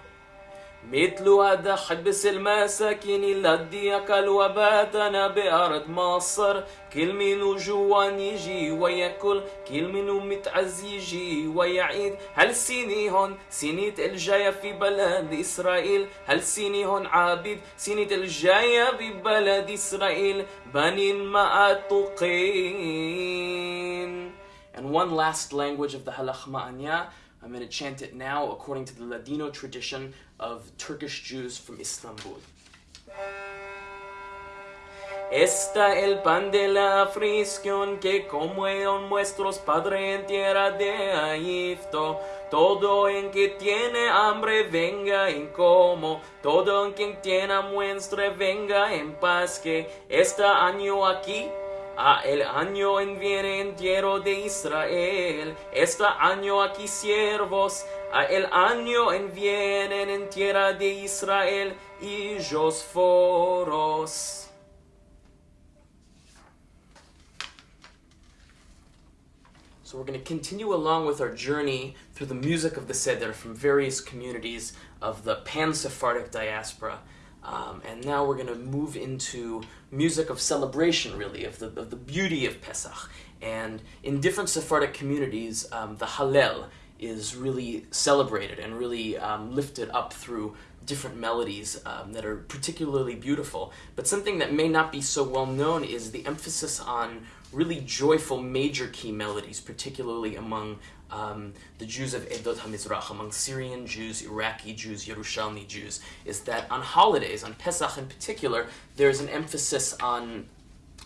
مثل هذا حبس المساكين الذي أكل وباتنا بأرض مصر. كل منو جوان يجي ويأكل كل منو متعز يجي ويعيد. هل سيني هون سينيت الجاية في بلد إسرائيل؟ هل سيني هون عابد سينيت الجاية في بلد إسرائيل؟ بنين ما أتقين. And one last language of the Halach Ma'anya, I'm going to chant it now according to the Ladino tradition of Turkish Jews from Istanbul. Está el pan de la aflicción que comieron nuestros padres en tierra de Egipto. Todo en que tiene hambre venga en como, todo en quien tiene muestra venga en paz que este año aquí el año en viene entero de Israel, este año aquí siervos, el año en en tierra de Israel y foros. So we're going to continue along with our journey through the music of the Seder from various communities of the pan-Sephardic diaspora. Um, and now we're going to move into music of celebration, really, of the, of the beauty of Pesach. And in different Sephardic communities, um, the Hallel is really celebrated and really um, lifted up through different melodies um, that are particularly beautiful. But something that may not be so well known is the emphasis on really joyful major key melodies, particularly among um, the Jews of Edot HaMizrach, among Syrian Jews, Iraqi Jews, Yerushalmi Jews, is that on holidays, on Pesach in particular, there's an emphasis on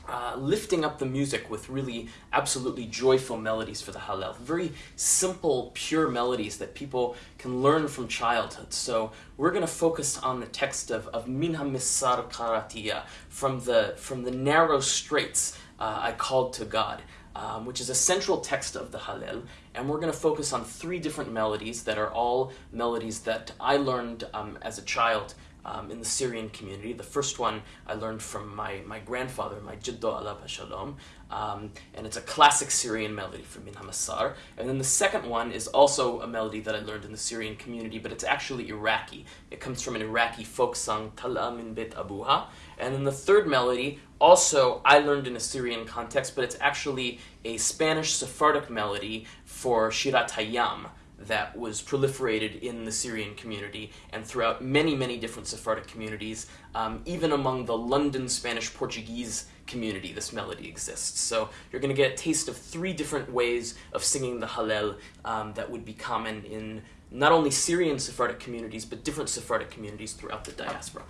uh, lifting up the music with really absolutely joyful melodies for the Hallel. Very simple, pure melodies that people can learn from childhood. So we're going to focus on the text of, of Min HaMisar Karatiya, from the, from the narrow straits uh, I called to God. Um, which is a central text of the Hallel, and we're going to focus on three different melodies that are all melodies that I learned um, as a child um, in the Syrian community. The first one I learned from my, my grandfather, my Jiddo Alav Shalom, um, and it's a classic Syrian melody from Min Hamasar. And then the second one is also a melody that I learned in the Syrian community, but it's actually Iraqi. It comes from an Iraqi folk song, Tala min Bet Abuha. And then the third melody, also I learned in a Syrian context, but it's actually a Spanish Sephardic melody for Shirat Hayam that was proliferated in the Syrian community and throughout many, many different Sephardic communities. Um, even among the London Spanish Portuguese community, this melody exists. So you're going to get a taste of three different ways of singing the Hallel um, that would be common in not only Syrian Sephardic communities, but different Sephardic communities throughout the diaspora.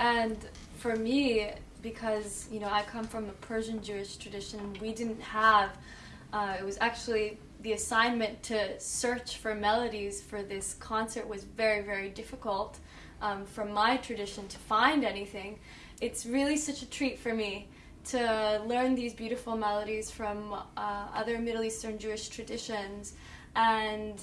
And for me, because you know I come from a Persian Jewish tradition, we didn't have. Uh, it was actually the assignment to search for melodies for this concert was very very difficult. Um, from my tradition to find anything, it's really such a treat for me to learn these beautiful melodies from uh, other Middle Eastern Jewish traditions. And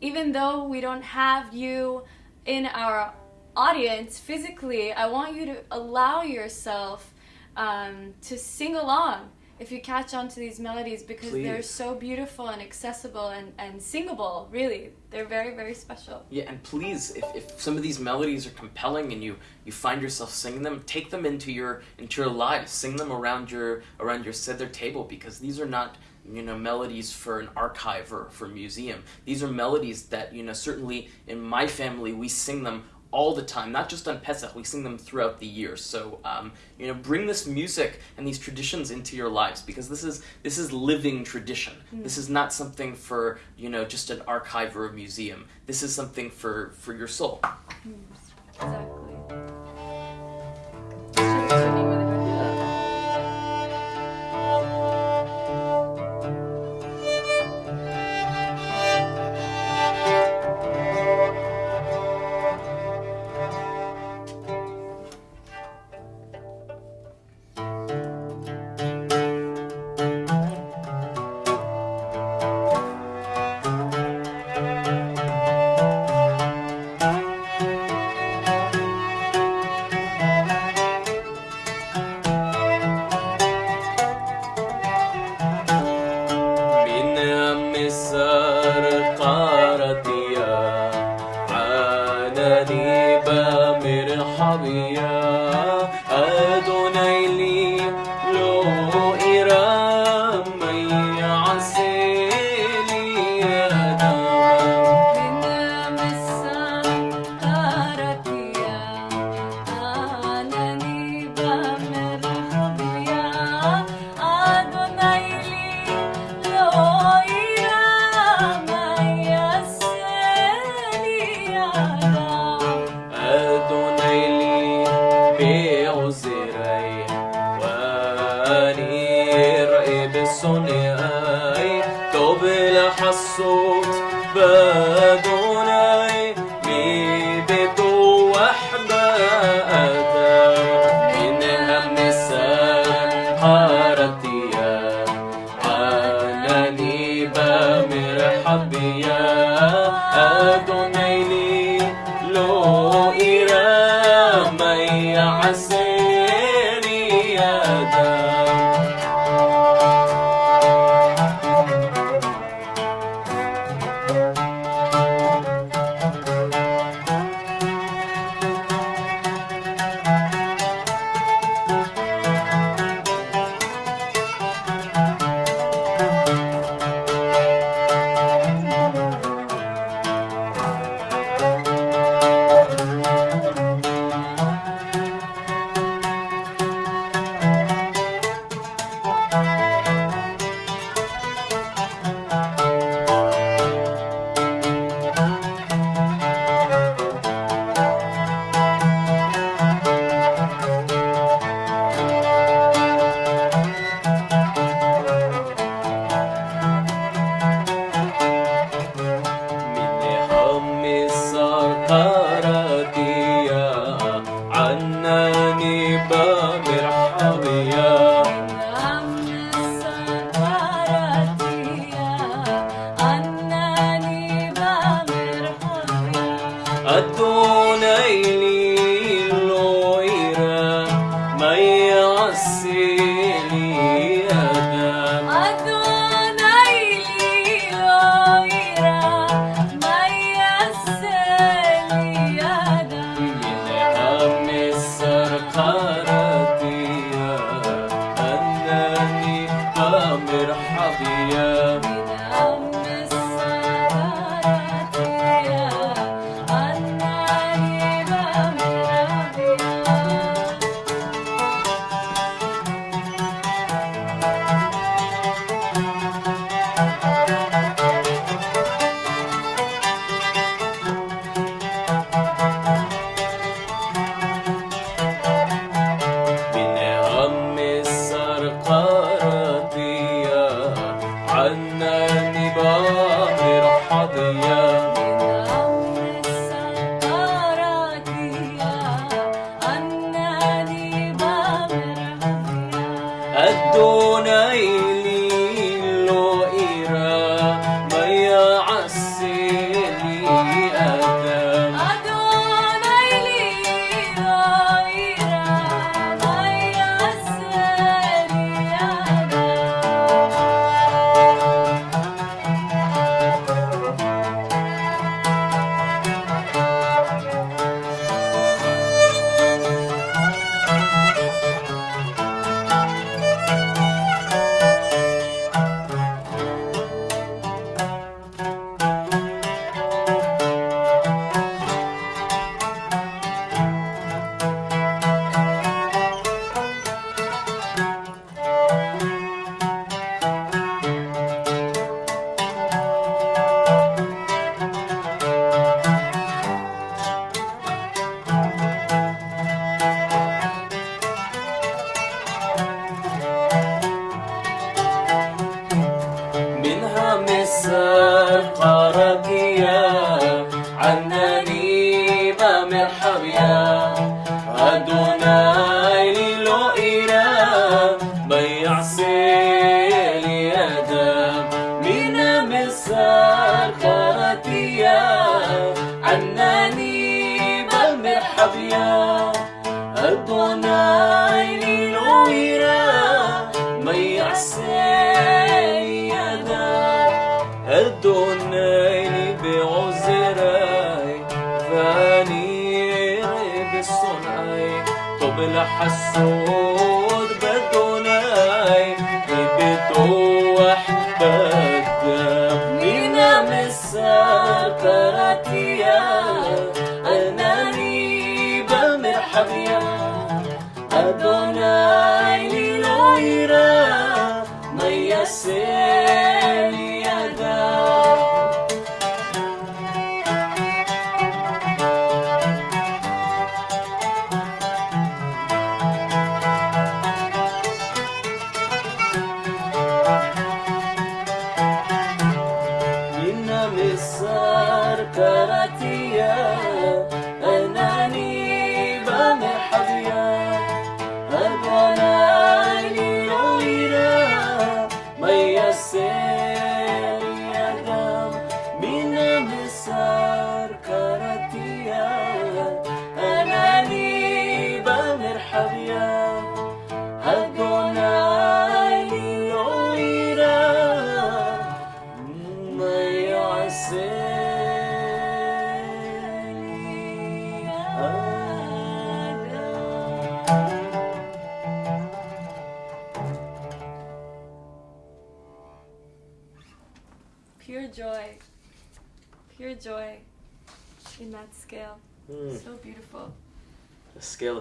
even though we don't have you in our audience physically, I want you to allow yourself um, to sing along if you catch on to these melodies because they're so beautiful and accessible and, and singable, really. They're very, very special. Yeah, and please, if, if some of these melodies are compelling and you, you find yourself singing them, take them into your into your lives. Sing them around your around your seder table because these are not you know melodies for an archive or for a museum. These are melodies that you know certainly in my family we sing them all the time, not just on Pesach. We sing them throughout the year. So um, you know, bring this music and these traditions into your lives because this is this is living tradition. This is not something for you know just an archive or a museum. This is something for for your soul. Exactly.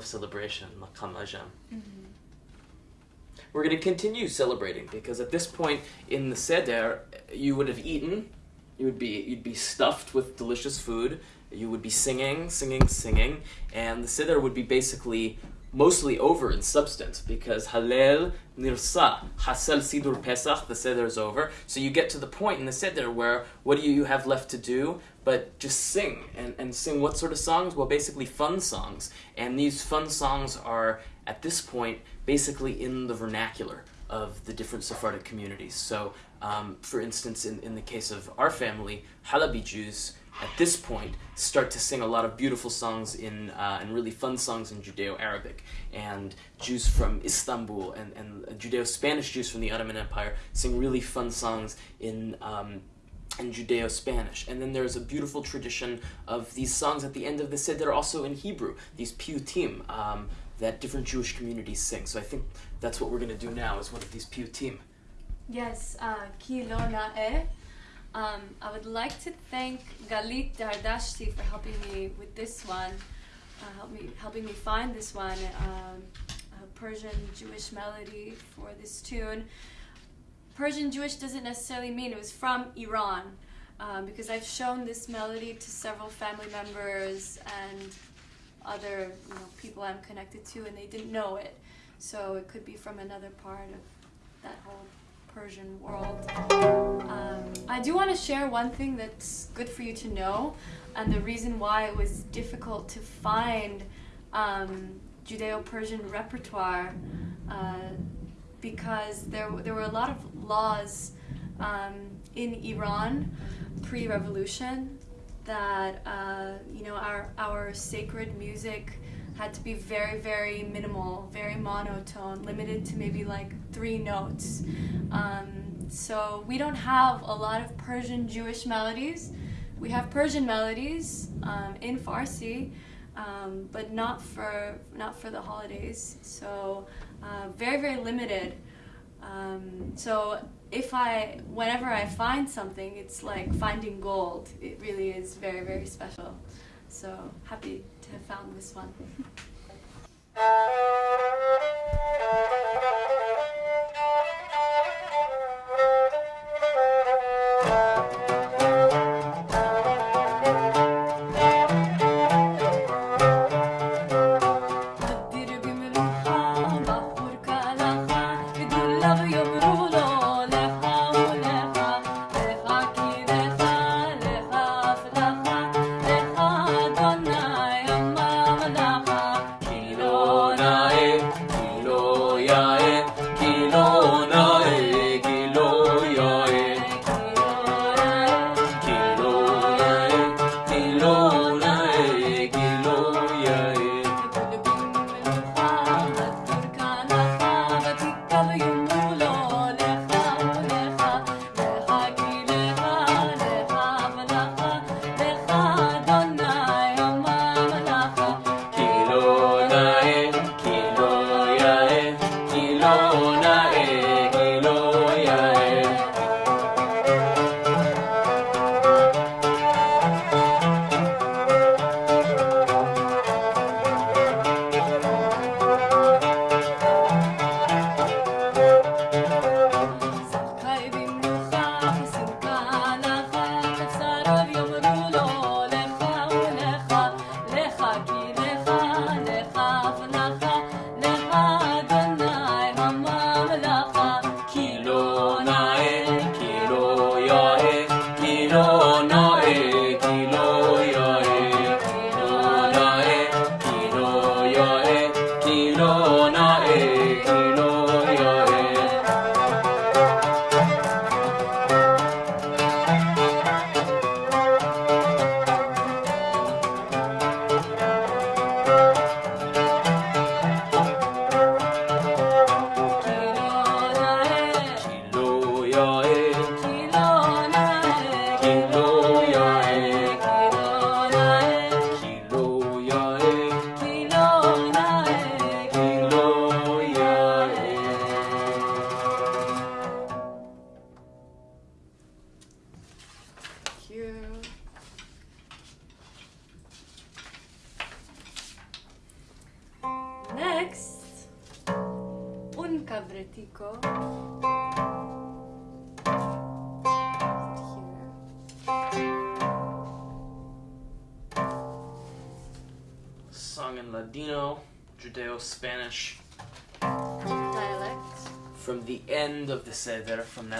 Of celebration, maqam ajam. Mm-hmm. We're going to continue celebrating because at this point in the seder, you would have eaten, you would be you'd be stuffed with delicious food, you would be singing, singing, singing, and the seder would be basically mostly over in substance because Halel Nirsa, Hasel Sidur Pesach, the seder is over. So you get to the point in the seder where what do you have left to do but just sing and, and sing what sort of songs? Well, basically fun songs. And these fun songs are at this point basically in the vernacular of the different Sephardic communities. So, um, for instance, in, in the case of our family, Halabi Jews at this point start to sing a lot of beautiful songs in uh, and really fun songs in Judeo-Arabic, and Jews from Istanbul and, and Judeo-Spanish Jews from the Ottoman Empire sing really fun songs in um, in Judeo Spanish. And then there's a beautiful tradition of these songs at the end of the Seder also in Hebrew, these piyutim um, that different Jewish communities sing. So I think that's what we're going to do now is one of these piyutim. Yes, uh. Um, I would like to thank Galit Dardashti for helping me with this one, uh, help me, helping me find this one, um, a Persian Jewish melody for this tune. Persian Jewish doesn't necessarily mean it was from Iran, um, because I've shown this melody to several family members and other you know, people I'm connected to, and they didn't know it. So it could be from another part of that whole Persian world. Um, I do want to share one thing that's good for you to know, and the reason why it was difficult to find um, Judeo-Persian repertoire, uh, because there there were a lot of laws um, in Iran pre-revolution that uh, you know our our sacred music had to be very very minimal, very monotone, limited to maybe like three notes. Um, so we don't have a lot of Persian Jewish melodies. We have Persian melodies um, in Farsi, um, but not for not for the holidays. So uh, very very limited. Um, so if I, whenever I find something, it's like finding gold. It really is very, very special. So happy to have found this one. (laughs)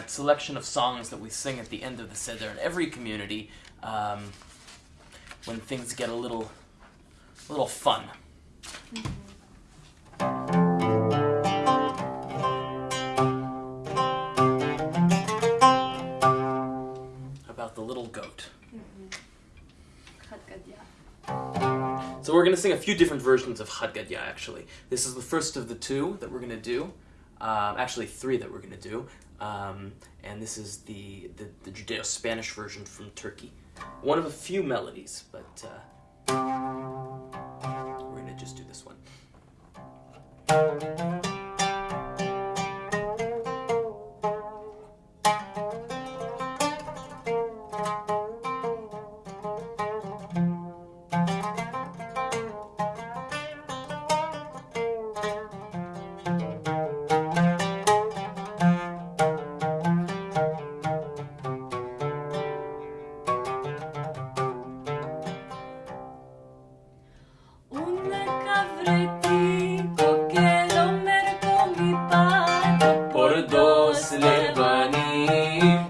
selection of songs that we sing at the end of the Seder in every community, um, when things get a little, a little fun. About the little goat. Chad Gadya. So we're going to sing a few different versions of Chad Gadya, actually. This is the first of the two that we're going to do. Um, actually, three that we're going to do. Um, and this is the, the, the Judeo-Spanish version from Turkey. One of a few melodies, but uh, we're to just do this one.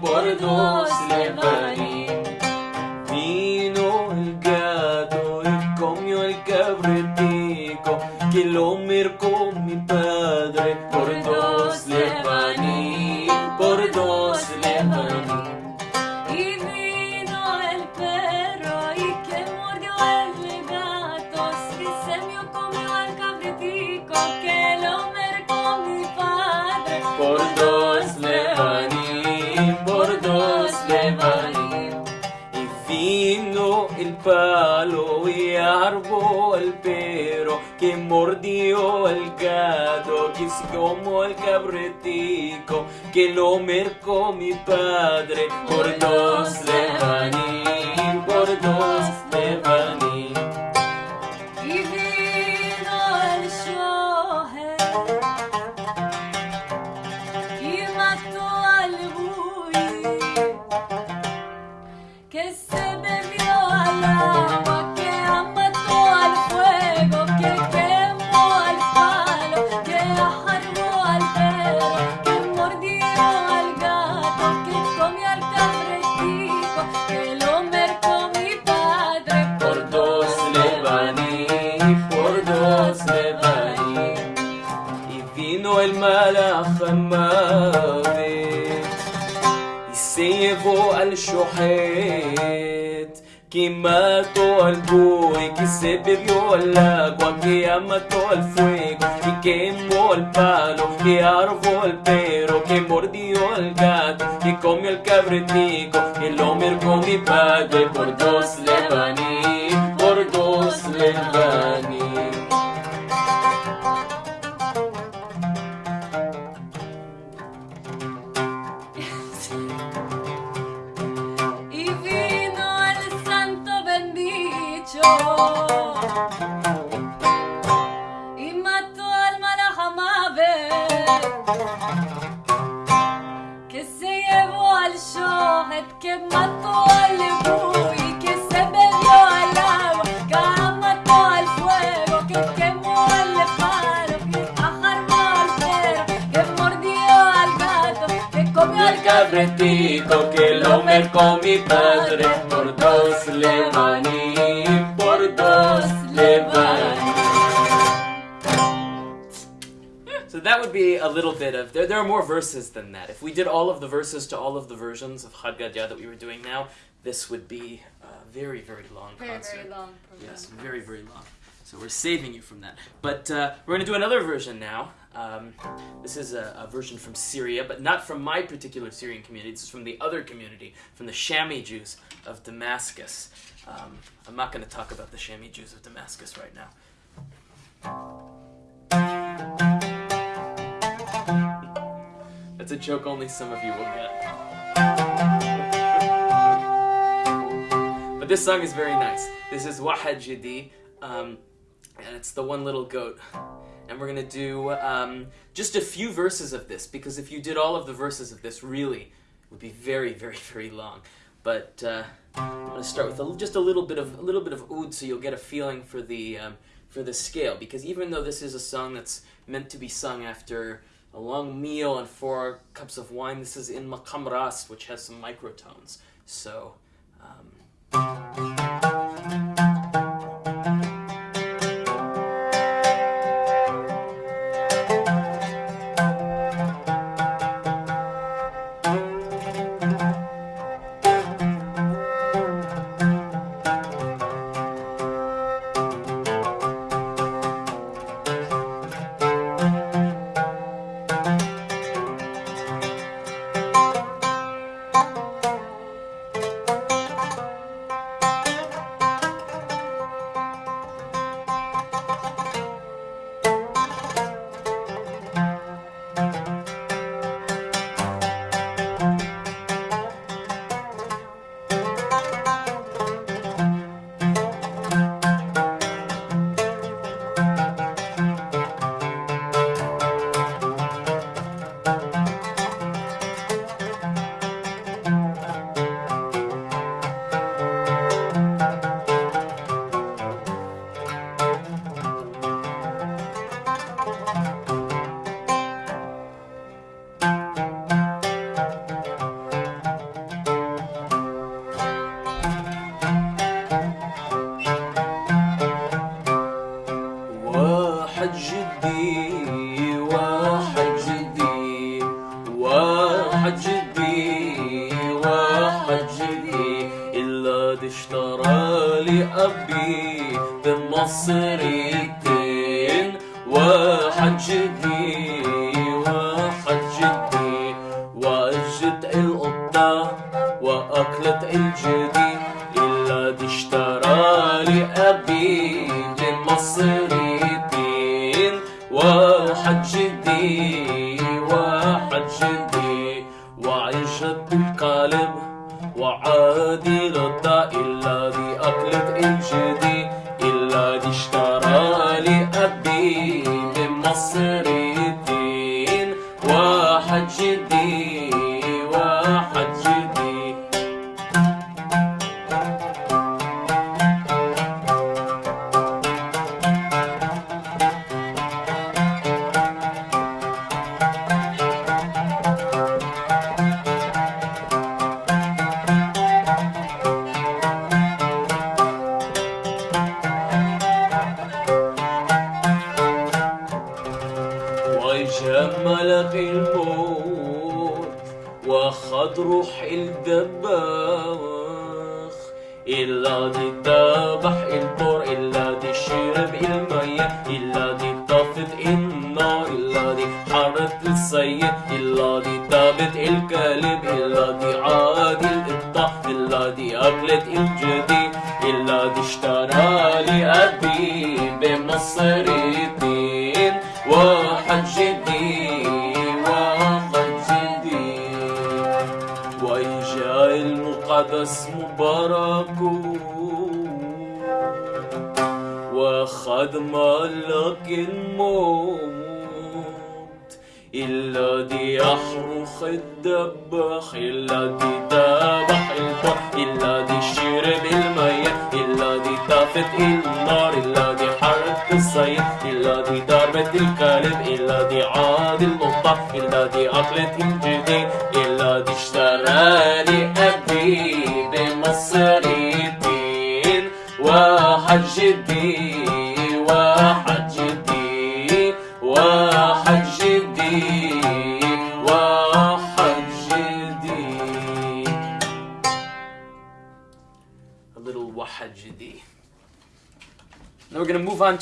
Levaní, por dos como el cabretico que lo mercó mi padre por dos por mató al buey, que se bebió el agua, que mató al fuego, y quemó el palo, que arvó el perro, que mordió al gato, que comió el cabretico, que lo mercó mi padre por dos levaní, por dos levaní. Que lo mercó mi padre por dos levaní, por dos levaní. So that would be a little bit of there. There are more verses than that. If we did all of the verses to all of the versions of Chad Gadya that we were doing now, this would be a very very long Very, concert. very long program. Yes, very very long. So we're saving you from that. But uh, we're going to do another version now. Um, this is a, a version from Syria, but not from my particular Syrian community. This is from the other community, from the Shami Jews of Damascus. Um, I'm not going to talk about the Shami Jews of Damascus right now. That's a joke only some of you will get. But this song is very nice. This is Wahad Jidi, um, and it's the one little goat. And we're gonna do um, just a few verses of this because if you did all of the verses of this, really, it would be very, very, very long. But uh, I'm gonna start with a, just a little bit of a little bit of oud, so you'll get a feeling for the um, for the scale. Because even though this is a song that's meant to be sung after a long meal and four cups of wine, this is in maqam rast, which has some microtones. So. Um,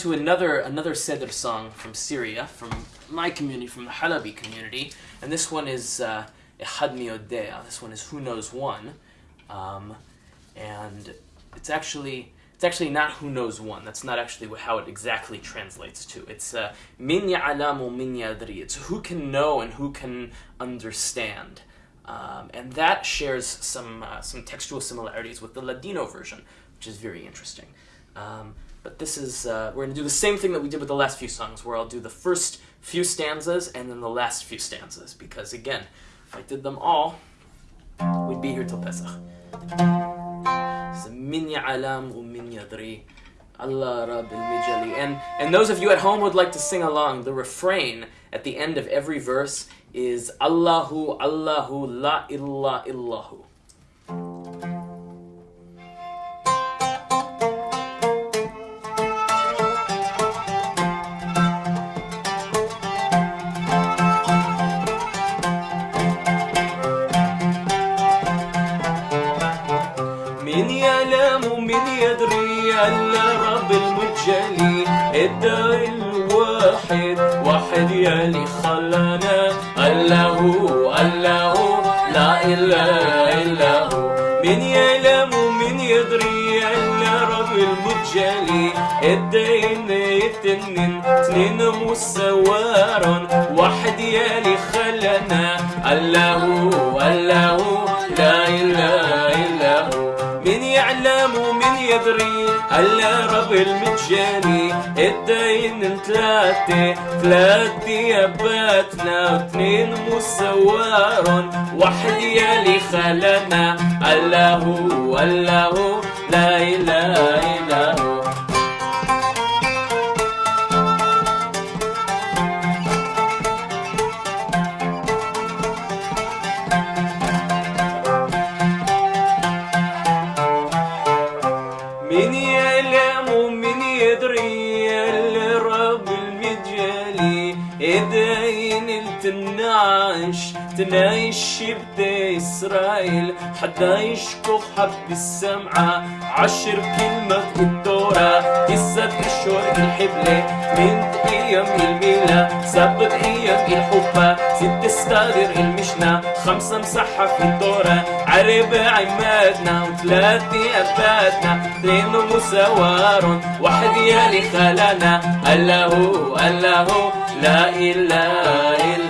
to another another Seder song from Syria, from my community, from the Halabi community, and this one is uh, Ehad Mi Yodea. This one is Who Knows One, um, and it's actually it's actually not Who Knows One. That's not actually how it exactly translates to. It's uh, Min Ya'alamu Min Yadri. It's who can know and who can understand. Um, and that shares some uh, some textual similarities with the Ladino version, which is very interesting. Um, but this is uh, we're going to do the same thing that we did with the last few songs, where I'll do the first few stanzas and then the last few stanzas, because again, if I did them all, we'd be here till Pesach. And and those of you at home would like to sing along, the refrain at the end of every verse is Allahu Allahu La illa illahu. إن يعلم من يدري ألا رب المجلي الدار الواحد واحد يلي خلانا. ألا هو ألا هو لا إله إلا هو. من يعلم ومن يدري ألا رب المجلي الدين يتنين تنين مسوارا واحد يلي خلانا. ألا هو قدري هلا رب المجاني الدين ثلاثة ثلاث دياباتنا واثنين مسوار واحد يلي خلنا الله هو الله لا إله إلا تنايش بدا إسرائيل حدا يشكو حب السمعة. عشر كلمة الدورة تسعة أشهر الحبلة. من أيام الميلة سبت أيام الحبة. ست استادر المشنة خمسة مسحة في الدورة. عرب عمادنا وثلاثة أباتنا اثنين مساوار واحد يلي خلانا. الله الله لا إله إلا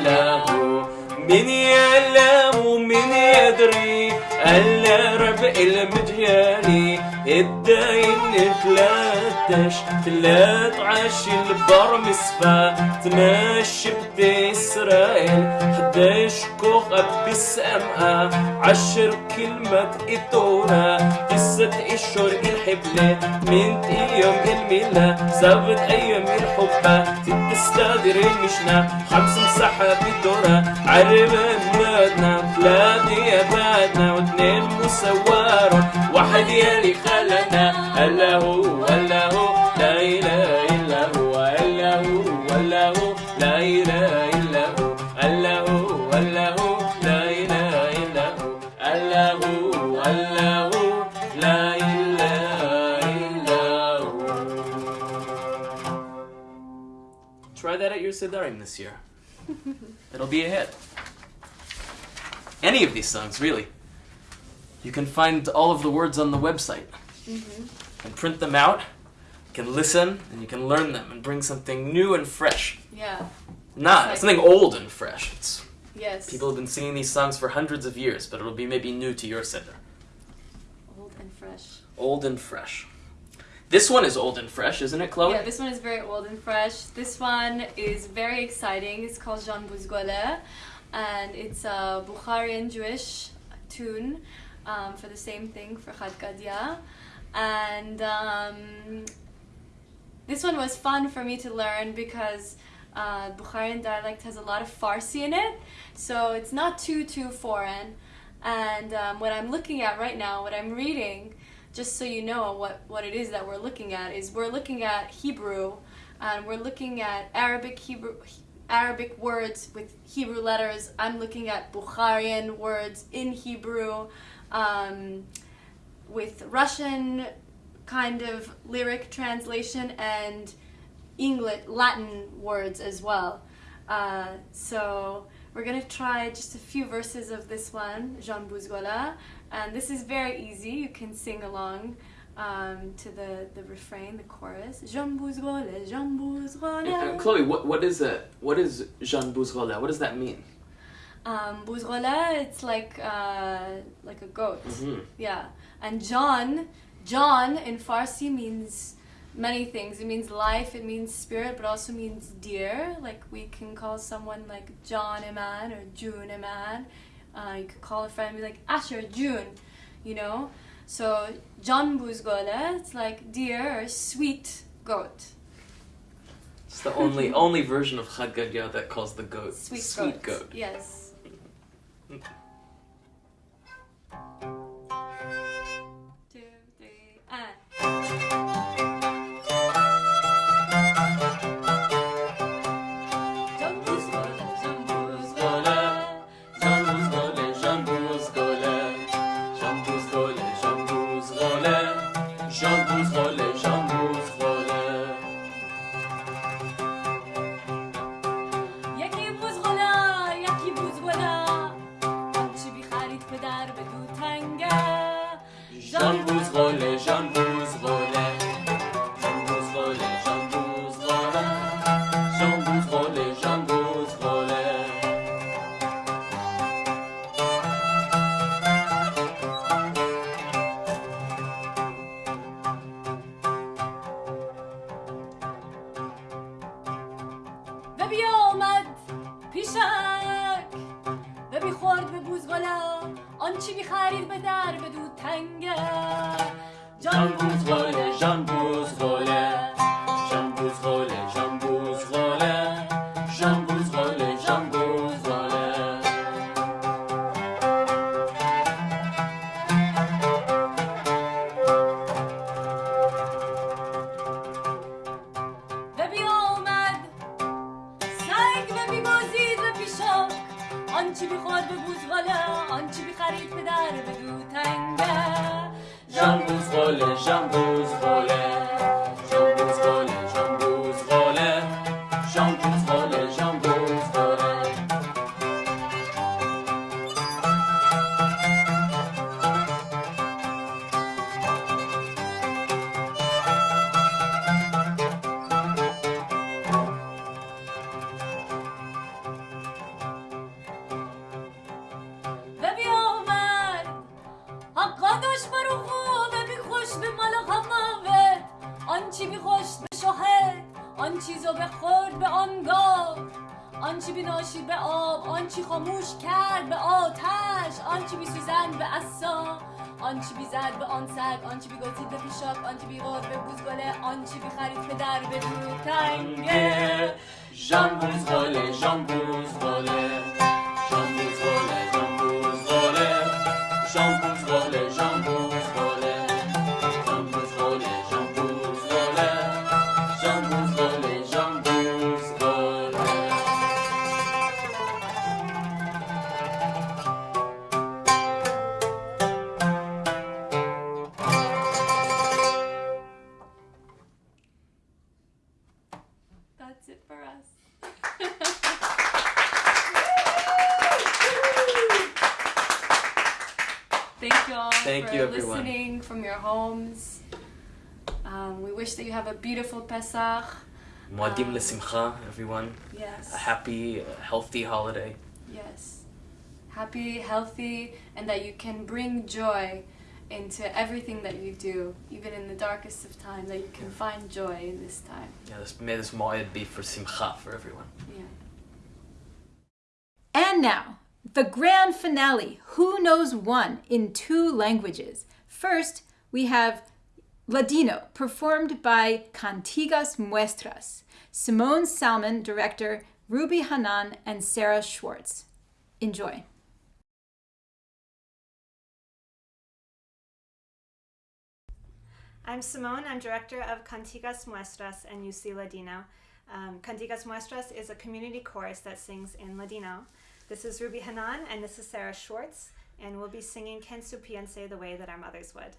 مين يعلم ومن يدري ألا ربع المجيالي الدين تلاتش ثلاث عاش البر مسفا تماشي بدي اسرائيل حداش كوغ بسامقة عشر كلمة إتونا تسة أشهر الحبلة من أيام الملا سبت أيام الحبة تستادر المشنا خمس مساحة بدورة عربة مادنا بلادي يا بادنا واثنين مسوارة واحد يلي خ لنا الا هو الا هو لا اله الا هو الا هو الا هو لا اله الا هو الا هو الا هو لا اله الا هو الا هو الا هو لا اله الا هو Try that at your Sedarim this year. (laughs) It'll be a hit. Any of these songs, really. You can find all of the words on the website and print them out. You can listen and you can learn them and bring something new and fresh. Yeah. Not Like- something old and fresh. It's, Yes. people have been singing these songs for hundreds of years, but it'll be maybe new to your Siddur. old and fresh. Old and fresh. This one is old and fresh, isn't it, Chloe? Yeah, this one is very old and fresh. This one is very exciting. It's called Jean Bouzgole, and it's a Bukharian Jewish tune um, for the same thing for Chad Gadya. And um, this one was fun for me to learn because uh, Bukharian dialect has a lot of Farsi in it, so it's not too too foreign. And um, what I'm looking at right now, what I'm reading, just so you know what, what it is that we're looking at, is we're looking at Hebrew, and we're looking at Arabic Hebrew. Arabic words with Hebrew letters. I'm looking at Bukharian words in Hebrew, um, with Russian kind of lyric translation and English Latin words as well. Uh, so we're gonna try just a few verses of this one, Jean Bouzgola, and this is very easy. You can sing along um, to the, the refrain, the chorus. Jean Bouzgola, Jean Uh, Chloe, what what is that? What is Jean Bouzgola? What does that mean? Um, Bouzgola, it's like uh, like a goat. Mhm. Yeah, and John, John in Farsi means many things. It means life, it means spirit, but also means dear. Like we can call someone like John Iman or June Iman. Uh, you could call a friend and be like Asher June, you know. So John Bouzgola, it's like dear or sweet goat. It's the only only version of Chad that calls the goat Sweet, goat. Yes. Wish that you have a beautiful Pesach. Moadim Um, lesimcha, everyone. Yes. A happy, uh, healthy holiday. Yes. Happy, healthy, and that you can bring joy into everything that you do, even in the darkest of time, that you can find joy in this time. Yeah, this, may this moed be for simcha for everyone. Yeah. And now, the grand finale Who Knows One in two languages. First, we have Ladino, performed by Cantigas Muestras. Simone Salmon, director, Ruby Hanan, and Sarah Schwartz. Enjoy. I'm Simone. I'm director of Cantigas Muestras and UC Ladino. Um, Cantigas Muestras is a community chorus that sings in Ladino. This is Ruby Hanan and this is Sarah Schwartz, and we'll be singing Ken Supiense the way that our mothers would.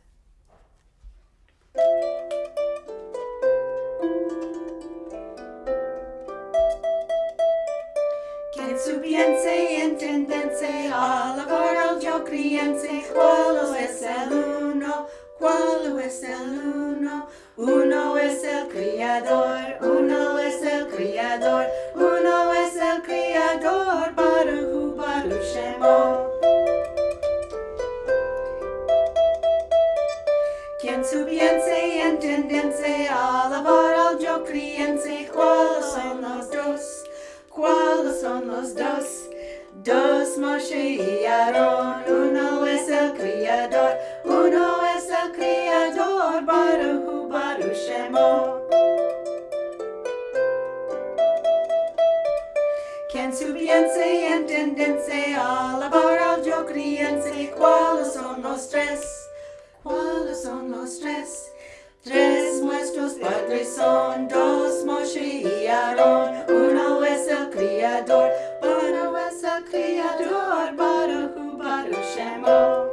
Quien supiense y entendense a la hora yo criense, cuál es el uno, cuál es el uno, uno es el criador, uno es el entendense a la hora yo criense, cuáles son los dos. ¿Cuáles son los dos? Dos Moshe y Aarón, uno es el criador, uno es el criador, Baruch Baruch Shemo. Quien supiense y entendense, alabar al yo criense, ¿cuáles son los tres? ¿Cuáles son los tres? Tres nuestros padres son, dos Moshe y Aarón, uno es el criador, uno es el criador, Baruch Baruch Shemo.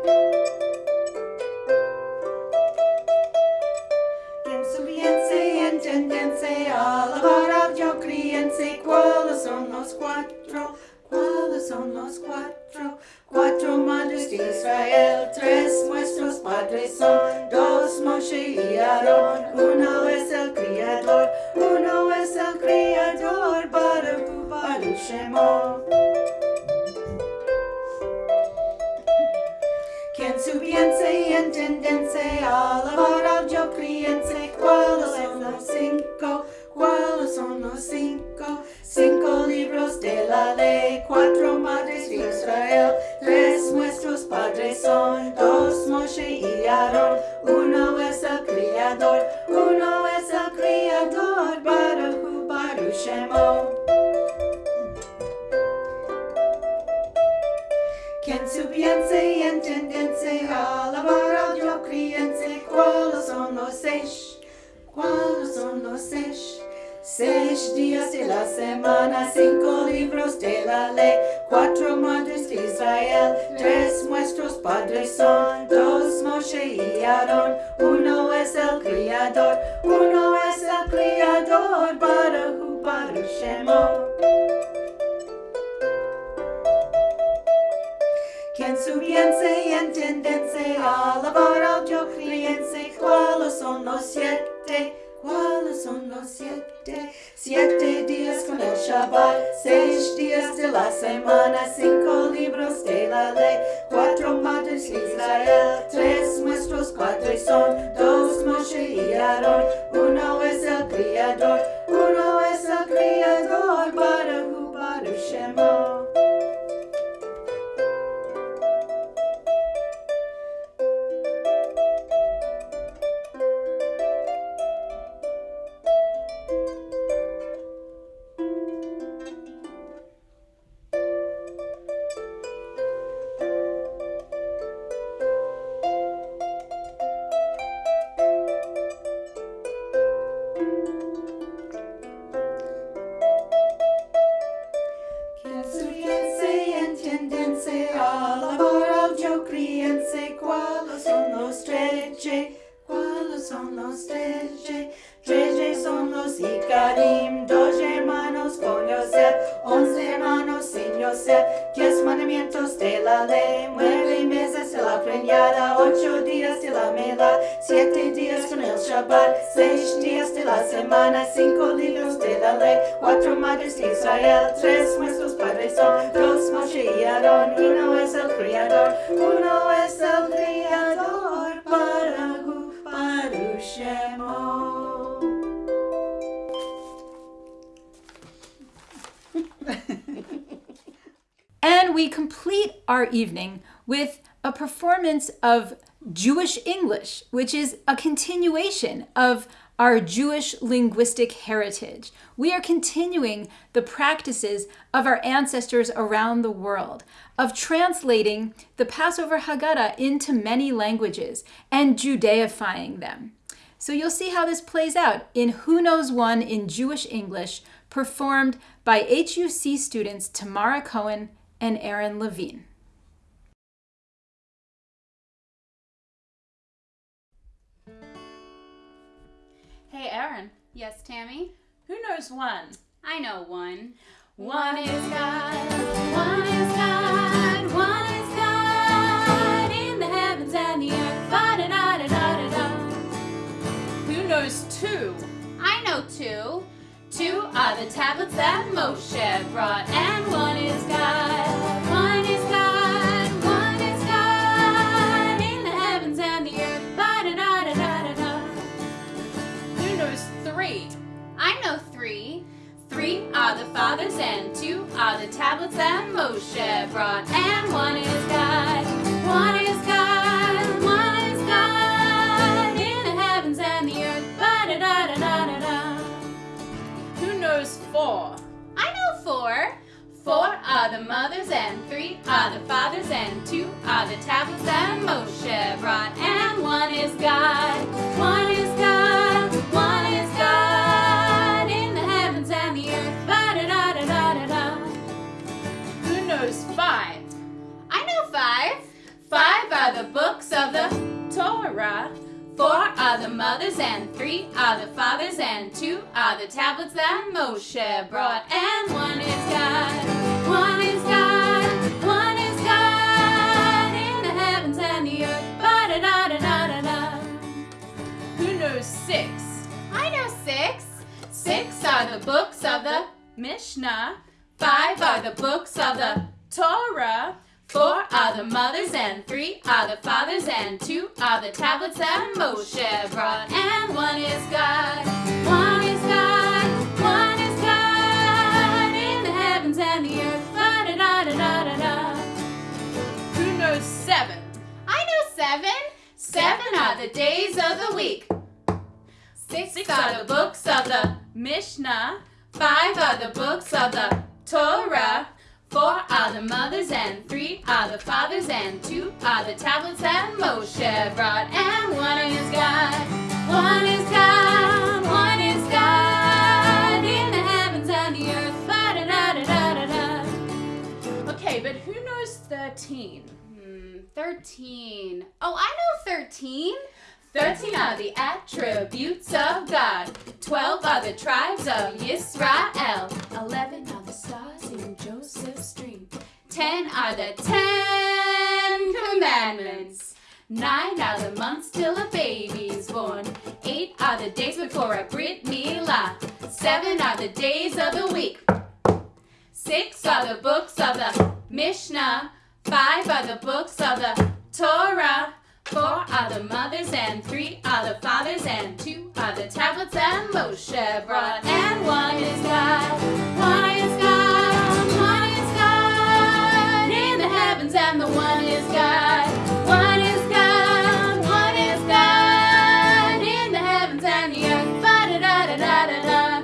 Y entendense, alabar al yo criense, ¿cuáles son los cuatro? ¿Cuáles son los cuatro? Cuatro madres de Israel, tres nuestros padres son, dos Moshe y Aarón, uno es el criador, uno es el criador, Baruch Baruch Shemo. Quien supiense y entendense, alabar al yo criense, ¿cuáles son los cinco? ¿Cuáles son los cinco? Cinco libros de la ley, cuatro madres de Israel, tres nuestros padres son, dos Moshe y Aarón, uno es el criador, uno es el criador, Baruch Baruch Shemo. Quien supiense y entendense, alabar al yo criense, ¿cuáles son los seis? ¿Cuáles son los seis? Seis días de la semana, cinco libros de la ley, cuatro madres de Israel, tres nuestros padres son, dos Moshe y Aarón, uno es el criador, uno es el criador, Baruch Baruch Shemo. Quien supiense y entendense, alabar al yo criense, ¿cuáles son los siete? ¿Cuáles son los siete? Siete días con el Shabbat, seis días de la semana, cinco libros de la ley, cuatro madres de Israel, tres nuestros padres son, dos Moshe y Aarón, uno es el criador, uno es el criador, Baruch Baruch Shemo. Our evening with a performance of Jewish English, which is a continuation of our Jewish linguistic heritage. We are continuing the practices of our ancestors around the world, of translating the Passover Haggadah into many languages and Judaifying them. So you'll see how this plays out in Who Knows One in Jewish English, performed by HUC students Tamara Cohen and Aaron Levine. Hey, Aaron. Yes, Tammy? Who knows one? I know one. One is God, one is God, one is God in the heavens and the earth. Ba da da da da da da. Who knows two? I know two. Two are the tablets that Moshe brought, and one is God. One Three are the fathers, and two are the tablets that Moshe brought, and one is God. One is God, one is God in the heavens and the earth. Ba da da da da da da. Who knows four? I know four. Four are the mothers, and three are the fathers, and two are the tablets that Moshe brought, and one is God. One is God, five. Five are the books of the Torah. Four are the mothers, and three are the fathers, and two are the tablets that Moshe brought, and one is God. One is God, one is God in the heavens and the earth. Ba da da da da da da. Who knows six? I know six. Six are the books of the Mishnah. Five are the books of the Torah. Four are the mothers, and three are the fathers, and two are the tablets that Moshe brought, and one is God. One is God, one is God in the heavens and the earth. Da da da da da da. Who knows seven? I know seven. Seven are the days of the week. Six are the books of the Mishnah. Five are the books of the Torah. Four are the mothers, and three are the fathers, and two are the tablets that Moshe brought, and one is God. One is God, one is God in the heavens and the earth. Da da da da da da. Okay, but who knows thirteen? Hmm, thirteen. Oh, I know thirteen. Thirteen are the attributes of God. Twelve are the tribes of Yisrael. Eleven are the stars in Joseph's dream. Ten are the Ten Commandments. Nine are the months till a baby's born. Eight are the days before a Brit Milah. Seven are the days of the week. Six are the books of the Mishnah. Five are the books of the Torah. Four are the mothers, and three are the fathers, and two are the tablets that Moshe brought. And one is God. One is God. And the one is God. One is God. One is God in the heavens and the earth. Da da da da da da.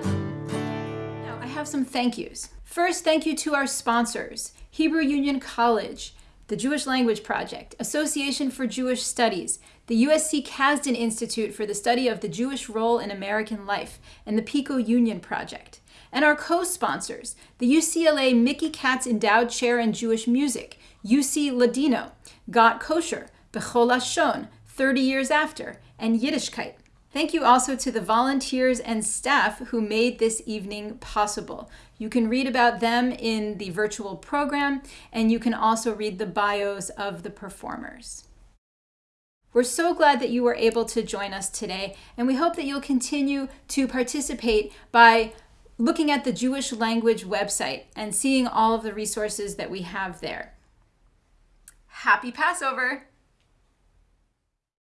Now, I have some thank yous. First, thank you to our sponsors Hebrew Union College, the Jewish Language Project, Association for Jewish Studies, the USC Casden Institute for the Study of the Jewish Role in American Life, and the Pico Union Project. And our co sponsors, the UCLA Mickey Katz Endowed Chair in Jewish Music, UC Ladino, Got Kosher, Bechol Lashon, 30 Years After, and Yiddishkeit. Thank you also to the volunteers and staff who made this evening possible. You can read about them in the virtual program, and you can also read the bios of the performers. We're so glad that you were able to join us today, and we hope that you'll continue to participate by looking at the Jewish language website and seeing all of the resources that we have there. Happy Passover!